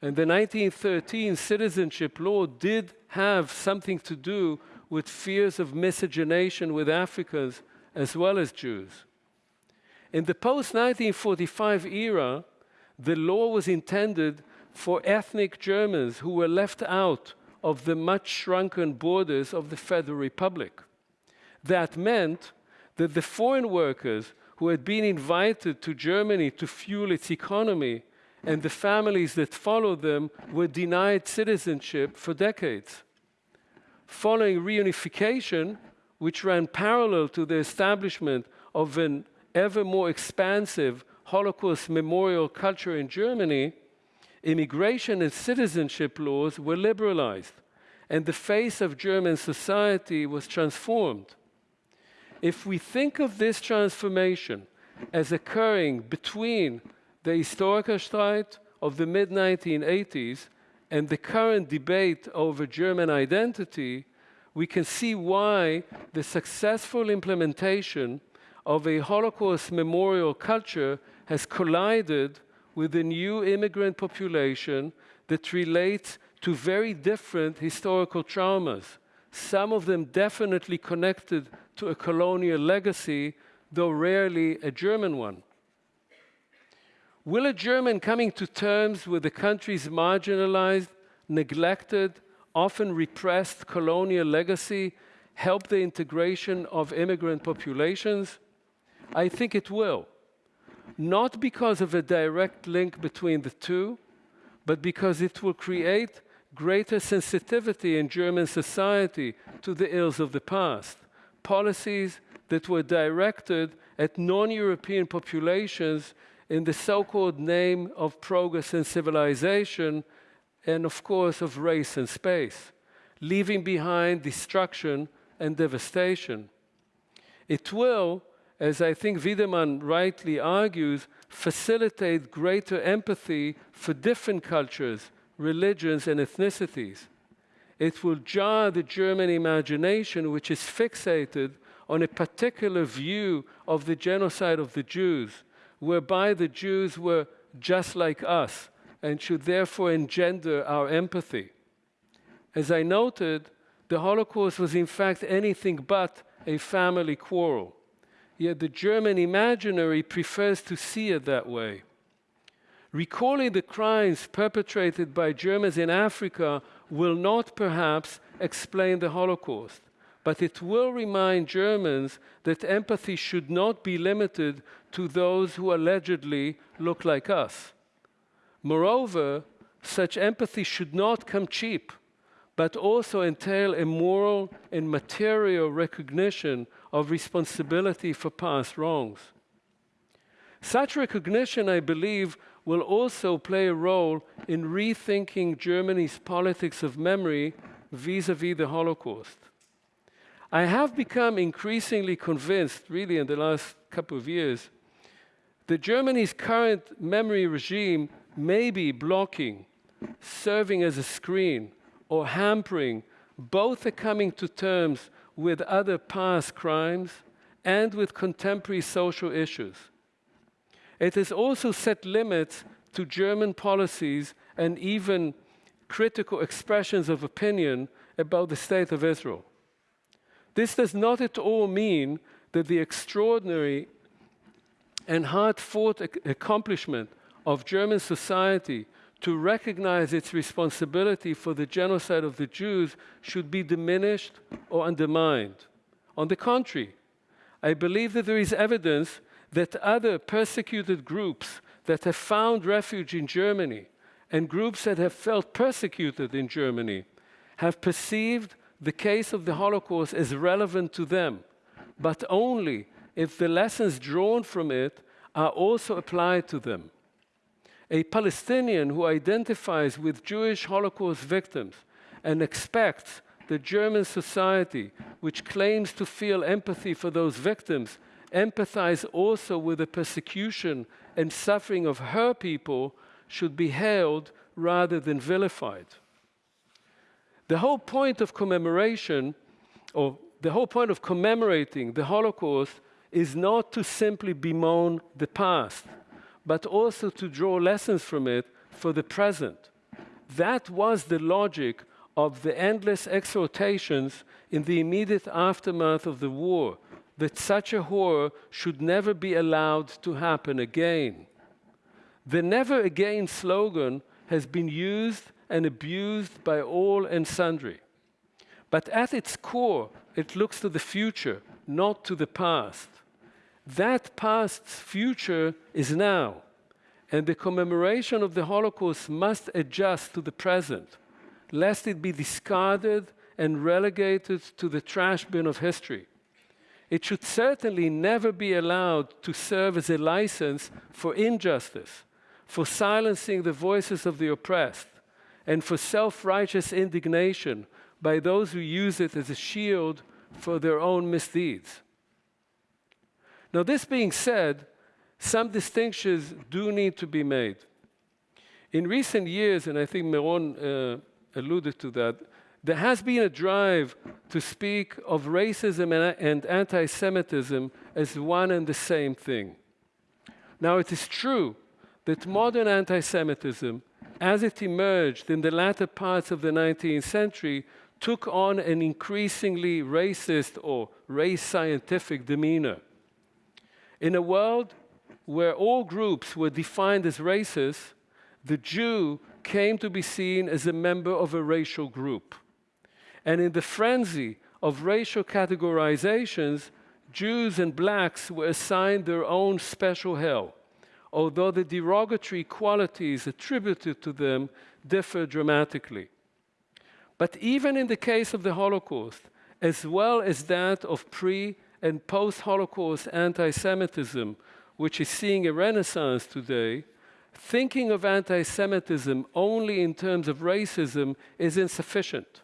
And the 1913 citizenship law did have something to do with fears of miscegenation with Africans as well as Jews. In the post 1945 era, the law was intended for ethnic Germans who were left out of the much shrunken borders of the Federal Republic. That meant that the foreign workers who had been invited to Germany to fuel its economy and the families that followed them were denied citizenship for decades. Following reunification, which ran parallel to the establishment of an ever more expansive Holocaust memorial culture in Germany, immigration and citizenship laws were liberalized, and the face of German society was transformed. If we think of this transformation as occurring between the Historikerstreit of the mid 1980s and the current debate over German identity, we can see why the successful implementation of a Holocaust memorial culture has collided with a new immigrant population that relates to very different historical traumas, some of them definitely connected to a colonial legacy, though rarely a German one. Will a German coming to terms with the country's marginalized, neglected, often repressed colonial legacy help the integration of immigrant populations? I think it will. Not because of a direct link between the two, but because it will create greater sensitivity in German society to the ills of the past. Policies that were directed at non-European populations in the so-called name of progress and civilization, and of course of race and space, leaving behind destruction and devastation. It will, as I think Wiedemann rightly argues, facilitate greater empathy for different cultures, religions, and ethnicities. It will jar the German imagination, which is fixated on a particular view of the genocide of the Jews, whereby the Jews were just like us and should therefore engender our empathy. As I noted, the Holocaust was in fact anything but a family quarrel. Yet the German imaginary prefers to see it that way. Recalling the crimes perpetrated by Germans in Africa will not perhaps explain the Holocaust but it will remind Germans that empathy should not be limited to those who allegedly look like us. Moreover, such empathy should not come cheap, but also entail a moral and material recognition of responsibility for past wrongs. Such recognition, I believe, will also play a role in rethinking Germany's politics of memory vis-à-vis -vis the Holocaust. I have become increasingly convinced, really in the last couple of years, that Germany's current memory regime may be blocking, serving as a screen, or hampering both the coming to terms with other past crimes and with contemporary social issues. It has also set limits to German policies and even critical expressions of opinion about the state of Israel. This does not at all mean that the extraordinary and hard-fought accomplishment of German society to recognize its responsibility for the genocide of the Jews should be diminished or undermined. On the contrary, I believe that there is evidence that other persecuted groups that have found refuge in Germany and groups that have felt persecuted in Germany have perceived the case of the Holocaust as relevant to them, but only if the lessons drawn from it are also applied to them. A Palestinian who identifies with Jewish Holocaust victims and expects the German society, which claims to feel empathy for those victims, empathize also with the persecution and suffering of her people should be hailed rather than vilified. The whole point of commemoration, or the whole point of commemorating the Holocaust is not to simply bemoan the past, but also to draw lessons from it for the present. That was the logic of the endless exhortations in the immediate aftermath of the war that such a horror should never be allowed to happen again. The never again slogan has been used and abused by all and sundry. But at its core, it looks to the future, not to the past. That past's future is now, and the commemoration of the Holocaust must adjust to the present, lest it be discarded and relegated to the trash bin of history. It should certainly never be allowed to serve as a license for injustice, for silencing the voices of the oppressed, and for self-righteous indignation by those who use it as a shield for their own misdeeds. Now, this being said, some distinctions do need to be made. In recent years, and I think Meron uh, alluded to that, there has been a drive to speak of racism and anti-Semitism as one and the same thing. Now, it is true that modern anti-Semitism, as it emerged in the latter parts of the 19th century, took on an increasingly racist or race-scientific demeanor. In a world where all groups were defined as racist, the Jew came to be seen as a member of a racial group. And in the frenzy of racial categorizations, Jews and blacks were assigned their own special hell, although the derogatory qualities attributed to them differ dramatically. But even in the case of the Holocaust, as well as that of pre and post Holocaust anti Semitism, which is seeing a renaissance today, thinking of anti Semitism only in terms of racism is insufficient.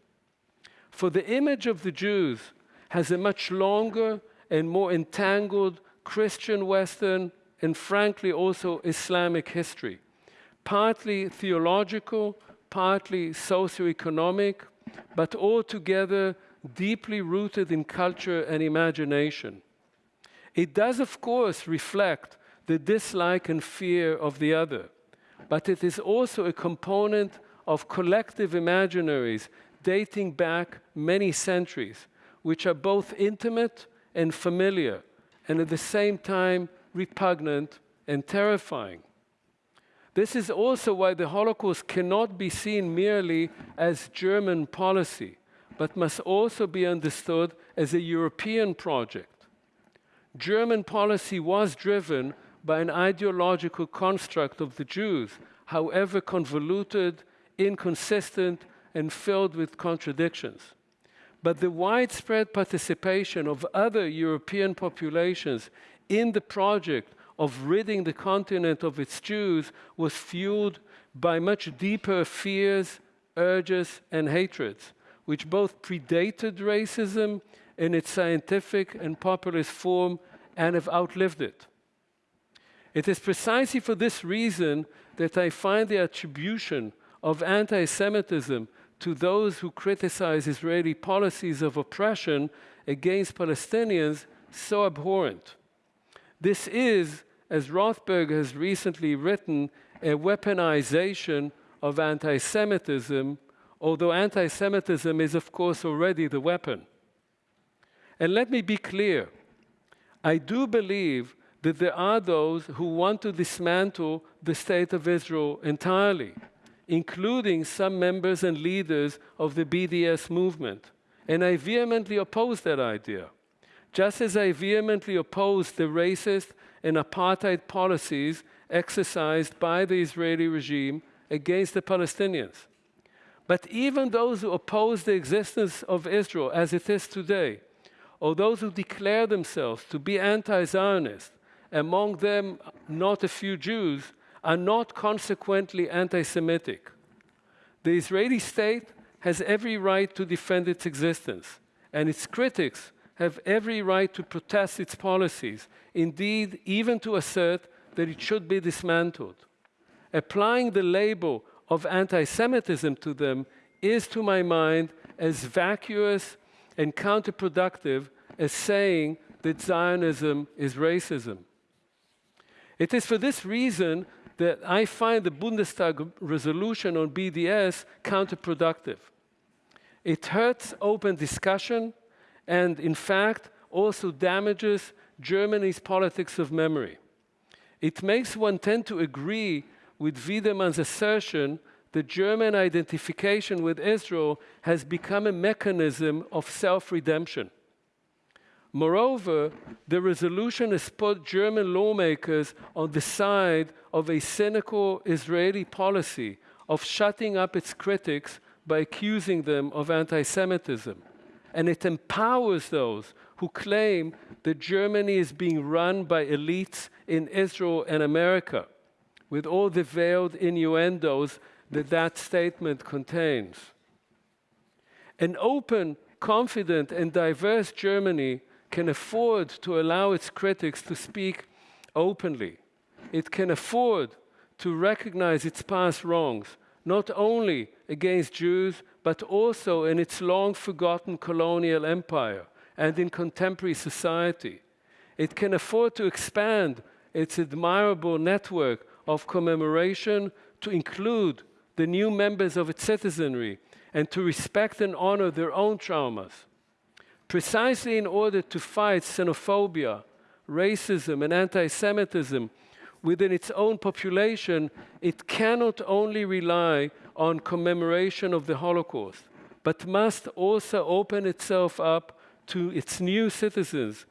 For the image of the Jews has a much longer and more entangled Christian, Western, and frankly also Islamic history, partly theological, partly socioeconomic, but altogether deeply rooted in culture and imagination. It does, of course, reflect the dislike and fear of the other, but it is also a component of collective imaginaries dating back many centuries, which are both intimate and familiar, and at the same time repugnant and terrifying. This is also why the Holocaust cannot be seen merely as German policy, but must also be understood as a European project. German policy was driven by an ideological construct of the Jews, however convoluted, inconsistent, and filled with contradictions. But the widespread participation of other European populations in the project of ridding the continent of its Jews was fueled by much deeper fears, urges, and hatreds, which both predated racism in its scientific and populist form and have outlived it. It is precisely for this reason that I find the attribution of anti-Semitism to those who criticize Israeli policies of oppression against Palestinians so abhorrent. This is, as Rothberg has recently written, a weaponization of anti Semitism, although anti Semitism is, of course, already the weapon. And let me be clear I do believe that there are those who want to dismantle the state of Israel entirely including some members and leaders of the BDS movement. And I vehemently oppose that idea. Just as I vehemently oppose the racist and apartheid policies exercised by the Israeli regime against the Palestinians. But even those who oppose the existence of Israel as it is today, or those who declare themselves to be anti Zionist, among them not a few Jews, are not consequently anti-Semitic. The Israeli state has every right to defend its existence, and its critics have every right to protest its policies, indeed, even to assert that it should be dismantled. Applying the label of anti-Semitism to them is, to my mind, as vacuous and counterproductive as saying that Zionism is racism. It is for this reason that I find the Bundestag resolution on BDS counterproductive. It hurts open discussion and, in fact, also damages Germany's politics of memory. It makes one tend to agree with Wiedemann's assertion that German identification with Israel has become a mechanism of self-redemption. Moreover, the resolution has put German lawmakers on the side of a cynical Israeli policy of shutting up its critics by accusing them of anti-Semitism. And it empowers those who claim that Germany is being run by elites in Israel and America, with all the veiled innuendos that that statement contains. An open, confident, and diverse Germany can afford to allow its critics to speak openly. It can afford to recognize its past wrongs, not only against Jews, but also in its long forgotten colonial empire and in contemporary society. It can afford to expand its admirable network of commemoration to include the new members of its citizenry and to respect and honor their own traumas. Precisely in order to fight xenophobia, racism, and anti Semitism within its own population, it cannot only rely on commemoration of the Holocaust, but must also open itself up to its new citizens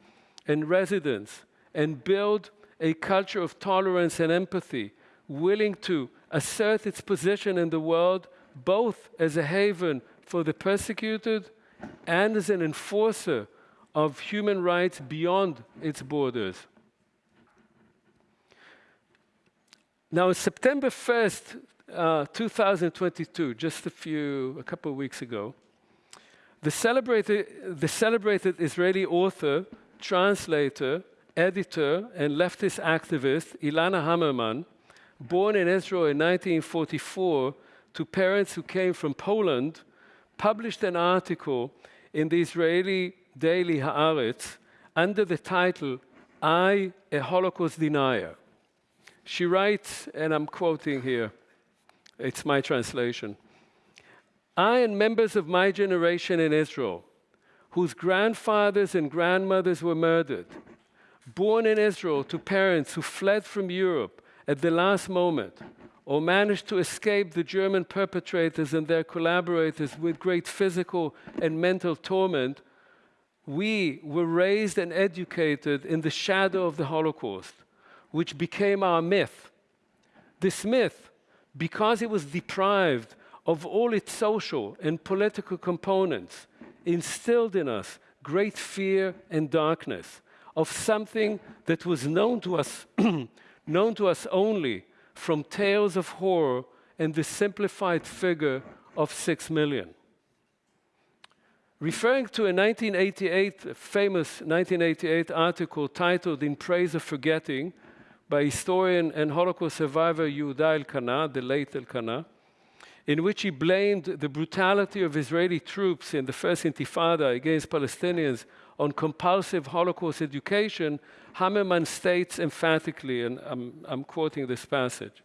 and residents and build a culture of tolerance and empathy, willing to assert its position in the world both as a haven for the persecuted and as an enforcer of human rights beyond its borders. Now, September 1st, uh, 2022, just a few, a couple of weeks ago, the celebrated, the celebrated Israeli author, translator, editor, and leftist activist Ilana Hammerman, born in Israel in 1944 to parents who came from Poland, published an article in the Israeli daily Haaretz under the title, I, a Holocaust Denier. She writes, and I'm quoting here, it's my translation. I and members of my generation in Israel, whose grandfathers and grandmothers were murdered, born in Israel to parents who fled from Europe at the last moment, or managed to escape the German perpetrators and their collaborators with great physical and mental torment, we were raised and educated in the shadow of the Holocaust, which became our myth. This myth, because it was deprived of all its social and political components, instilled in us great fear and darkness of something that was known to us, *clears throat* known to us only from tales of horror and the simplified figure of six million. Referring to a 1988, famous 1988 article titled In Praise of Forgetting by historian and Holocaust survivor Yehuda Elkana, the late Elkana, in which he blamed the brutality of Israeli troops in the first Intifada against Palestinians on compulsive Holocaust education, Hammerman states emphatically, and I'm, I'm quoting this passage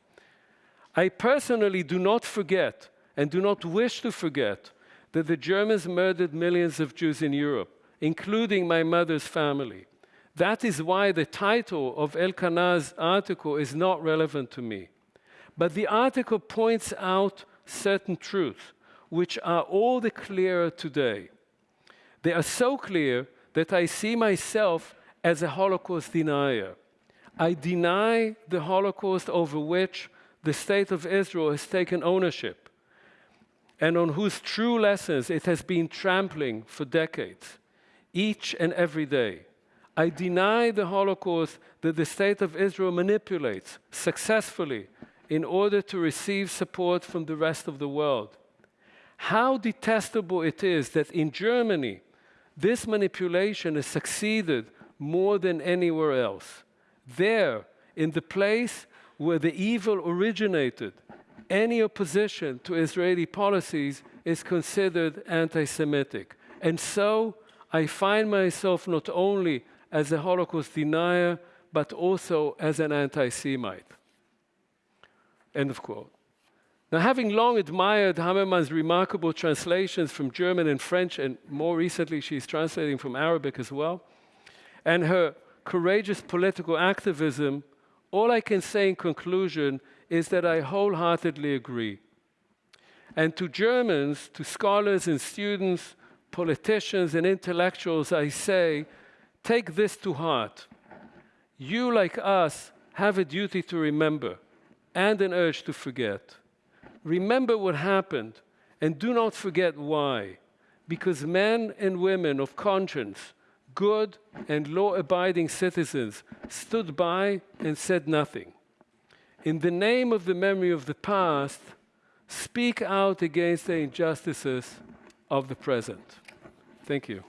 I personally do not forget and do not wish to forget that the Germans murdered millions of Jews in Europe, including my mother's family. That is why the title of Elkana's article is not relevant to me. But the article points out certain truths, which are all the clearer today. They are so clear that I see myself as a Holocaust denier. I deny the Holocaust over which the state of Israel has taken ownership and on whose true lessons it has been trampling for decades, each and every day. I deny the Holocaust that the state of Israel manipulates successfully in order to receive support from the rest of the world. How detestable it is that in Germany, this manipulation has succeeded more than anywhere else. There, in the place where the evil originated, any opposition to Israeli policies is considered anti Semitic. And so I find myself not only as a Holocaust denier, but also as an anti Semite. End of quote. Now, having long admired Hammerman's remarkable translations from German and French, and more recently she's translating from Arabic as well, and her courageous political activism, all I can say in conclusion is that I wholeheartedly agree. And to Germans, to scholars and students, politicians and intellectuals, I say, take this to heart. You, like us, have a duty to remember and an urge to forget. Remember what happened and do not forget why. Because men and women of conscience, good and law-abiding citizens stood by and said nothing. In the name of the memory of the past, speak out against the injustices of the present. Thank you.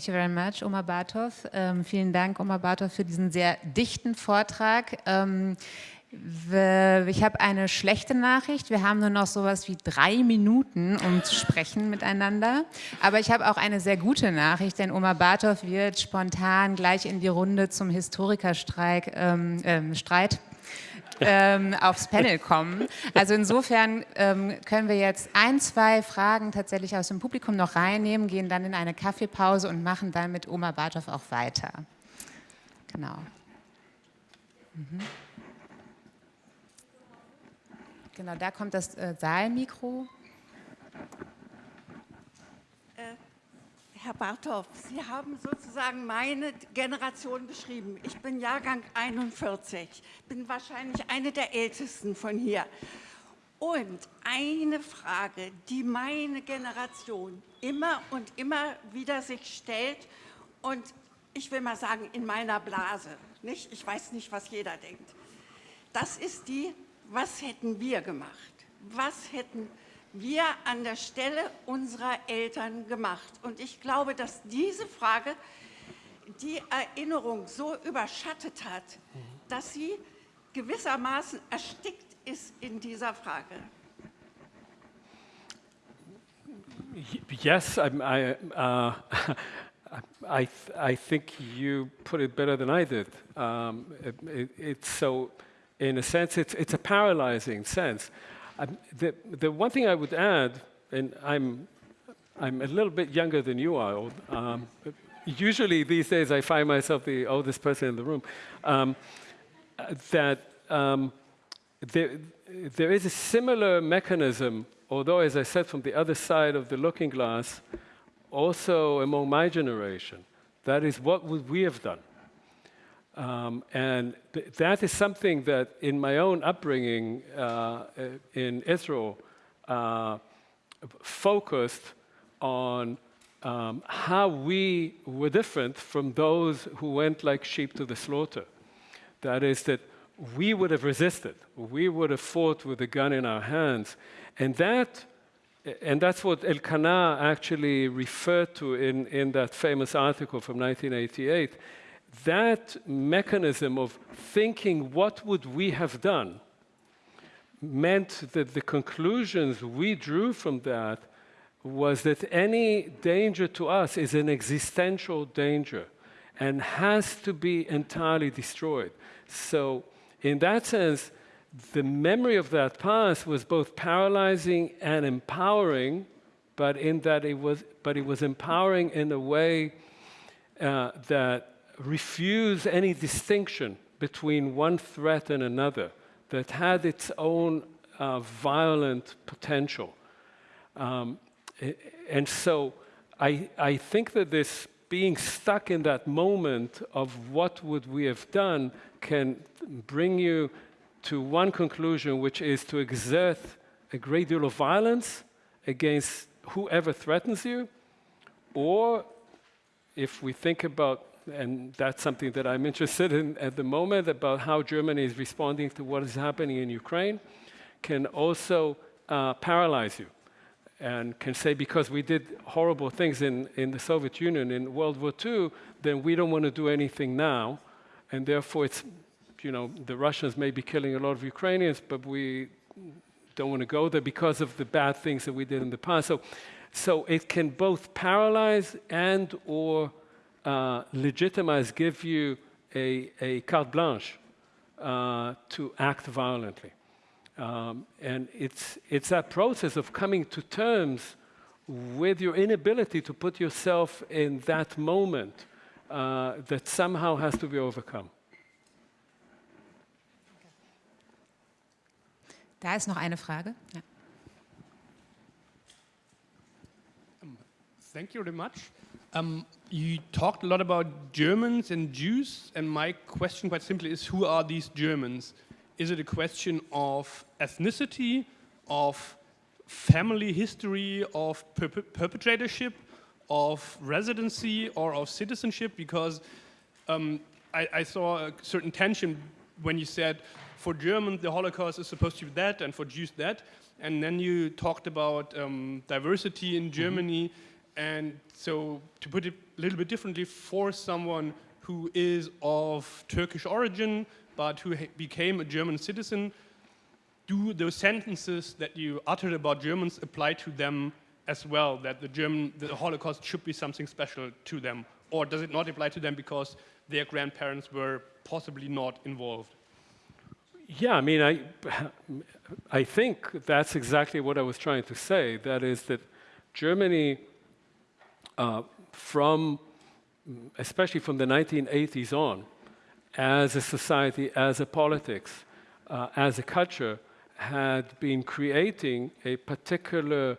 Thank you very much, Omar Bartov. Ähm, vielen Dank, Omar Bartov, für diesen sehr dichten Vortrag. Ähm, ich habe eine schlechte Nachricht. Wir haben nur noch sowas wie drei Minuten, um zu sprechen miteinander. Aber ich habe auch eine sehr gute Nachricht, denn Omar Bartov wird spontan gleich in die Runde zum Historikerstreit ähm, äh, Streit ähm, aufs Panel kommen. Also insofern ähm, können wir jetzt ein, zwei Fragen tatsächlich aus dem Publikum noch reinnehmen, gehen dann in eine Kaffeepause und machen dann mit Oma Bartow auch weiter. Genau. Mhm. Genau, da kommt das äh, Saalmikro. Herr Barthoff, Sie haben sozusagen meine Generation beschrieben. Ich bin Jahrgang 41, bin wahrscheinlich eine der Ältesten von hier. Und eine Frage, die meine Generation immer und immer wieder sich stellt und ich will mal sagen, in meiner Blase, nicht? ich weiß nicht, was jeder denkt, das ist die, was hätten wir gemacht? Was hätten wir wir an der Stelle unserer Eltern gemacht? Und ich glaube, dass diese Frage die Erinnerung so überschattet hat, dass sie gewissermaßen erstickt ist in dieser Frage. Yes, I'm, I, uh, *laughs* I, I think you put it better than I did. Um, it, it, it's so, in a sense, it's, it's a paralyzing sense. The, the one thing I would add, and I'm, I'm a little bit younger than you are, um, usually these days I find myself the oldest person in the room, um, that um, there, there is a similar mechanism, although as I said from the other side of the looking glass, also among my generation. That is, what would we have done? Um, and th that is something that in my own upbringing uh, in Israel uh, focused on um, how we were different from those who went like sheep to the slaughter. That is that we would have resisted. We would have fought with a gun in our hands. And that and that's what Elkana actually referred to in, in that famous article from 1988 that mechanism of thinking what would we have done meant that the conclusions we drew from that was that any danger to us is an existential danger and has to be entirely destroyed. So in that sense, the memory of that past was both paralyzing and empowering, but in that it was, but it was empowering in a way uh, that refuse any distinction between one threat and another that had its own uh, violent potential. Um, and so I, I think that this being stuck in that moment of what would we have done can bring you to one conclusion, which is to exert a great deal of violence against whoever threatens you, or if we think about and that's something that I'm interested in at the moment about how Germany is responding to what is happening in Ukraine, can also uh, paralyze you and can say because we did horrible things in, in the Soviet Union in World War II, then we don't want to do anything now. And therefore, it's, you know, the Russians may be killing a lot of Ukrainians, but we don't want to go there because of the bad things that we did in the past. So, so it can both paralyze and or uh, legitimize, give you a, a carte blanche uh, to act violently. Um, and it's, it's that process of coming to terms with your inability to put yourself in that moment uh, that somehow has to be overcome. Da ist noch eine Frage. Ja. Um, thank you very much. Um, you talked a lot about Germans and Jews, and my question quite simply is who are these Germans? Is it a question of ethnicity, of family history, of perpetratorship, of residency, or of citizenship? Because um, I, I, saw a certain tension when you said for Germans the Holocaust is supposed to be that, and for Jews that. And then you talked about um, diversity in mm-hmm. Germany. Mm -hmm. And so, to put it a little bit differently, for someone who is of Turkish origin, but who became a German citizen, do those sentences that you uttered about Germans apply to them as well, that the, German, the Holocaust should be something special to them? Or does it not apply to them because their grandparents were possibly not involved? Yeah, I mean, I, I think that's exactly what I was trying to say. That is that Germany, uh, from, especially from the 1980s on, as a society, as a politics, uh, as a culture, had been creating a particular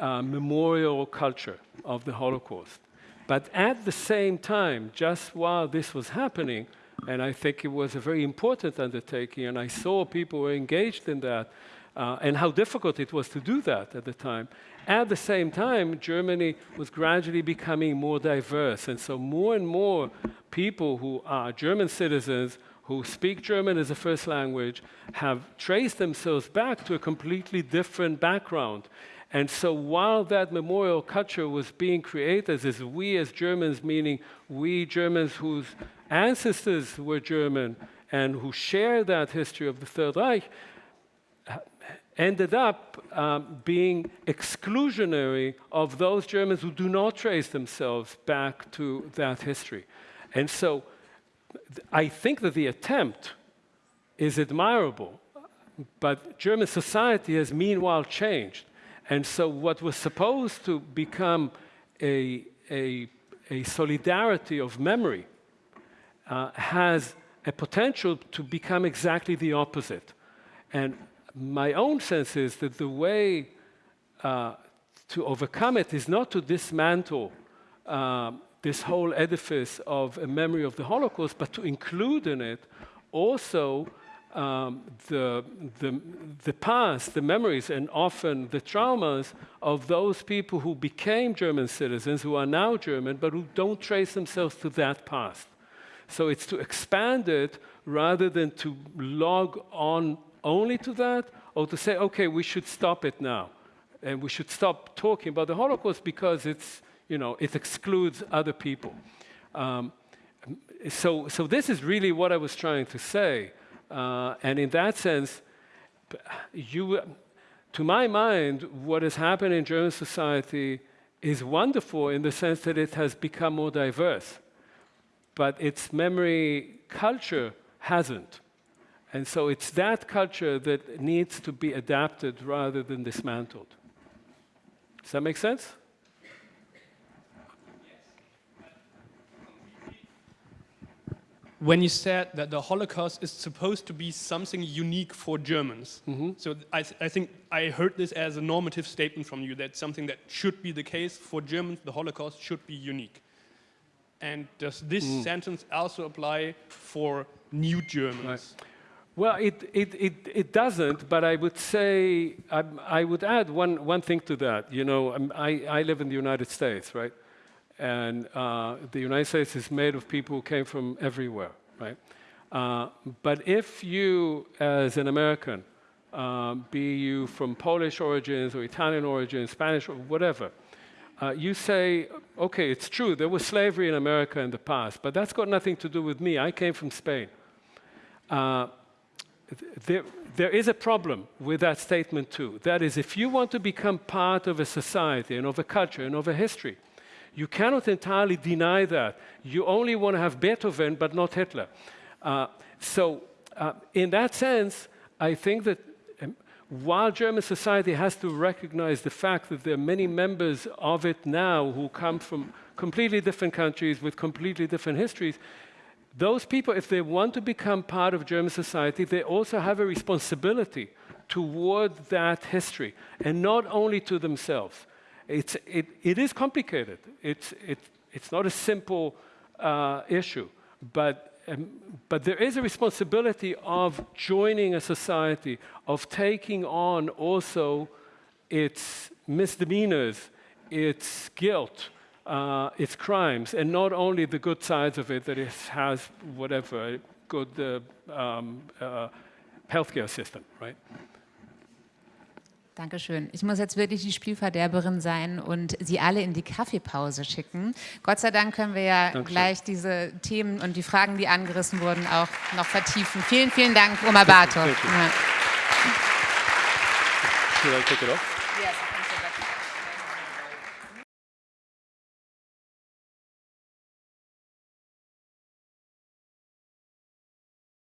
uh, memorial culture of the Holocaust. But at the same time, just while this was happening, and I think it was a very important undertaking, and I saw people were engaged in that, uh, and how difficult it was to do that at the time. At the same time, Germany was gradually becoming more diverse, and so more and more people who are German citizens who speak German as a first language have traced themselves back to a completely different background. And so while that memorial culture was being created as we as Germans, meaning we Germans whose ancestors were German and who share that history of the Third Reich, ended up um, being exclusionary of those Germans who do not trace themselves back to that history. And so I think that the attempt is admirable, but German society has meanwhile changed. And so what was supposed to become a, a, a solidarity of memory uh, has a potential to become exactly the opposite. And my own sense is that the way uh, to overcome it is not to dismantle uh, this whole edifice of a memory of the Holocaust, but to include in it also um, the, the, the past, the memories, and often the traumas of those people who became German citizens, who are now German, but who don't trace themselves to that past. So it's to expand it rather than to log on only to that, or to say, okay, we should stop it now. And we should stop talking about the Holocaust because it's, you know, it excludes other people. Um, so, so this is really what I was trying to say. Uh, and in that sense, you, to my mind, what has happened in German society is wonderful in the sense that it has become more diverse. But its memory culture hasn't. And so it's that culture that needs to be adapted rather than dismantled. Does that make sense? When you said that the Holocaust is supposed to be something unique for Germans, mm -hmm. so I, th I, think I heard this as a normative statement from you that something that should be the case for Germans, the Holocaust should be unique. And does this mm. sentence also apply for new Germans? Right. Well, it, it, it, it, doesn't, but I would say, I, I, would add one, one thing to that. You know, I, I live in the United States, right? And uh, the United States is made of people who came from everywhere, right? Uh, but if you, as an American, uh, be you from Polish origins or Italian origins, Spanish or whatever, uh, you say, okay, it's true, there was slavery in America in the past, but that's got nothing to do with me. I came from Spain. Uh, there, there is a problem with that statement too. That is, if you want to become part of a society and of a culture and of a history, you cannot entirely deny that. You only want to have Beethoven, but not Hitler. Uh, so, uh, in that sense, I think that um, while German society has to recognize the fact that there are many members of it now who come from completely different countries with completely different histories, those people, if they want to become part of German society, they also have a responsibility toward that history, and not only to themselves. It's, it, it is complicated. It's, it, it's not a simple uh, issue, but, um, but there is a responsibility of joining a society, of taking on also its misdemeanors, its guilt, uh, its crimes, and not only the good sides of it, that it has whatever good uh, um, uh, healthcare system, right? Dankeschön. Ich muss jetzt wirklich die Spielverderberin sein und Sie alle in die Kaffeepause schicken. Gott sei Dank können wir ja Dankeschön. gleich diese Themen und die Fragen, die angerissen wurden, auch noch vertiefen. Vielen, vielen Dank, Oma. Ja. Should I take it off? Yes.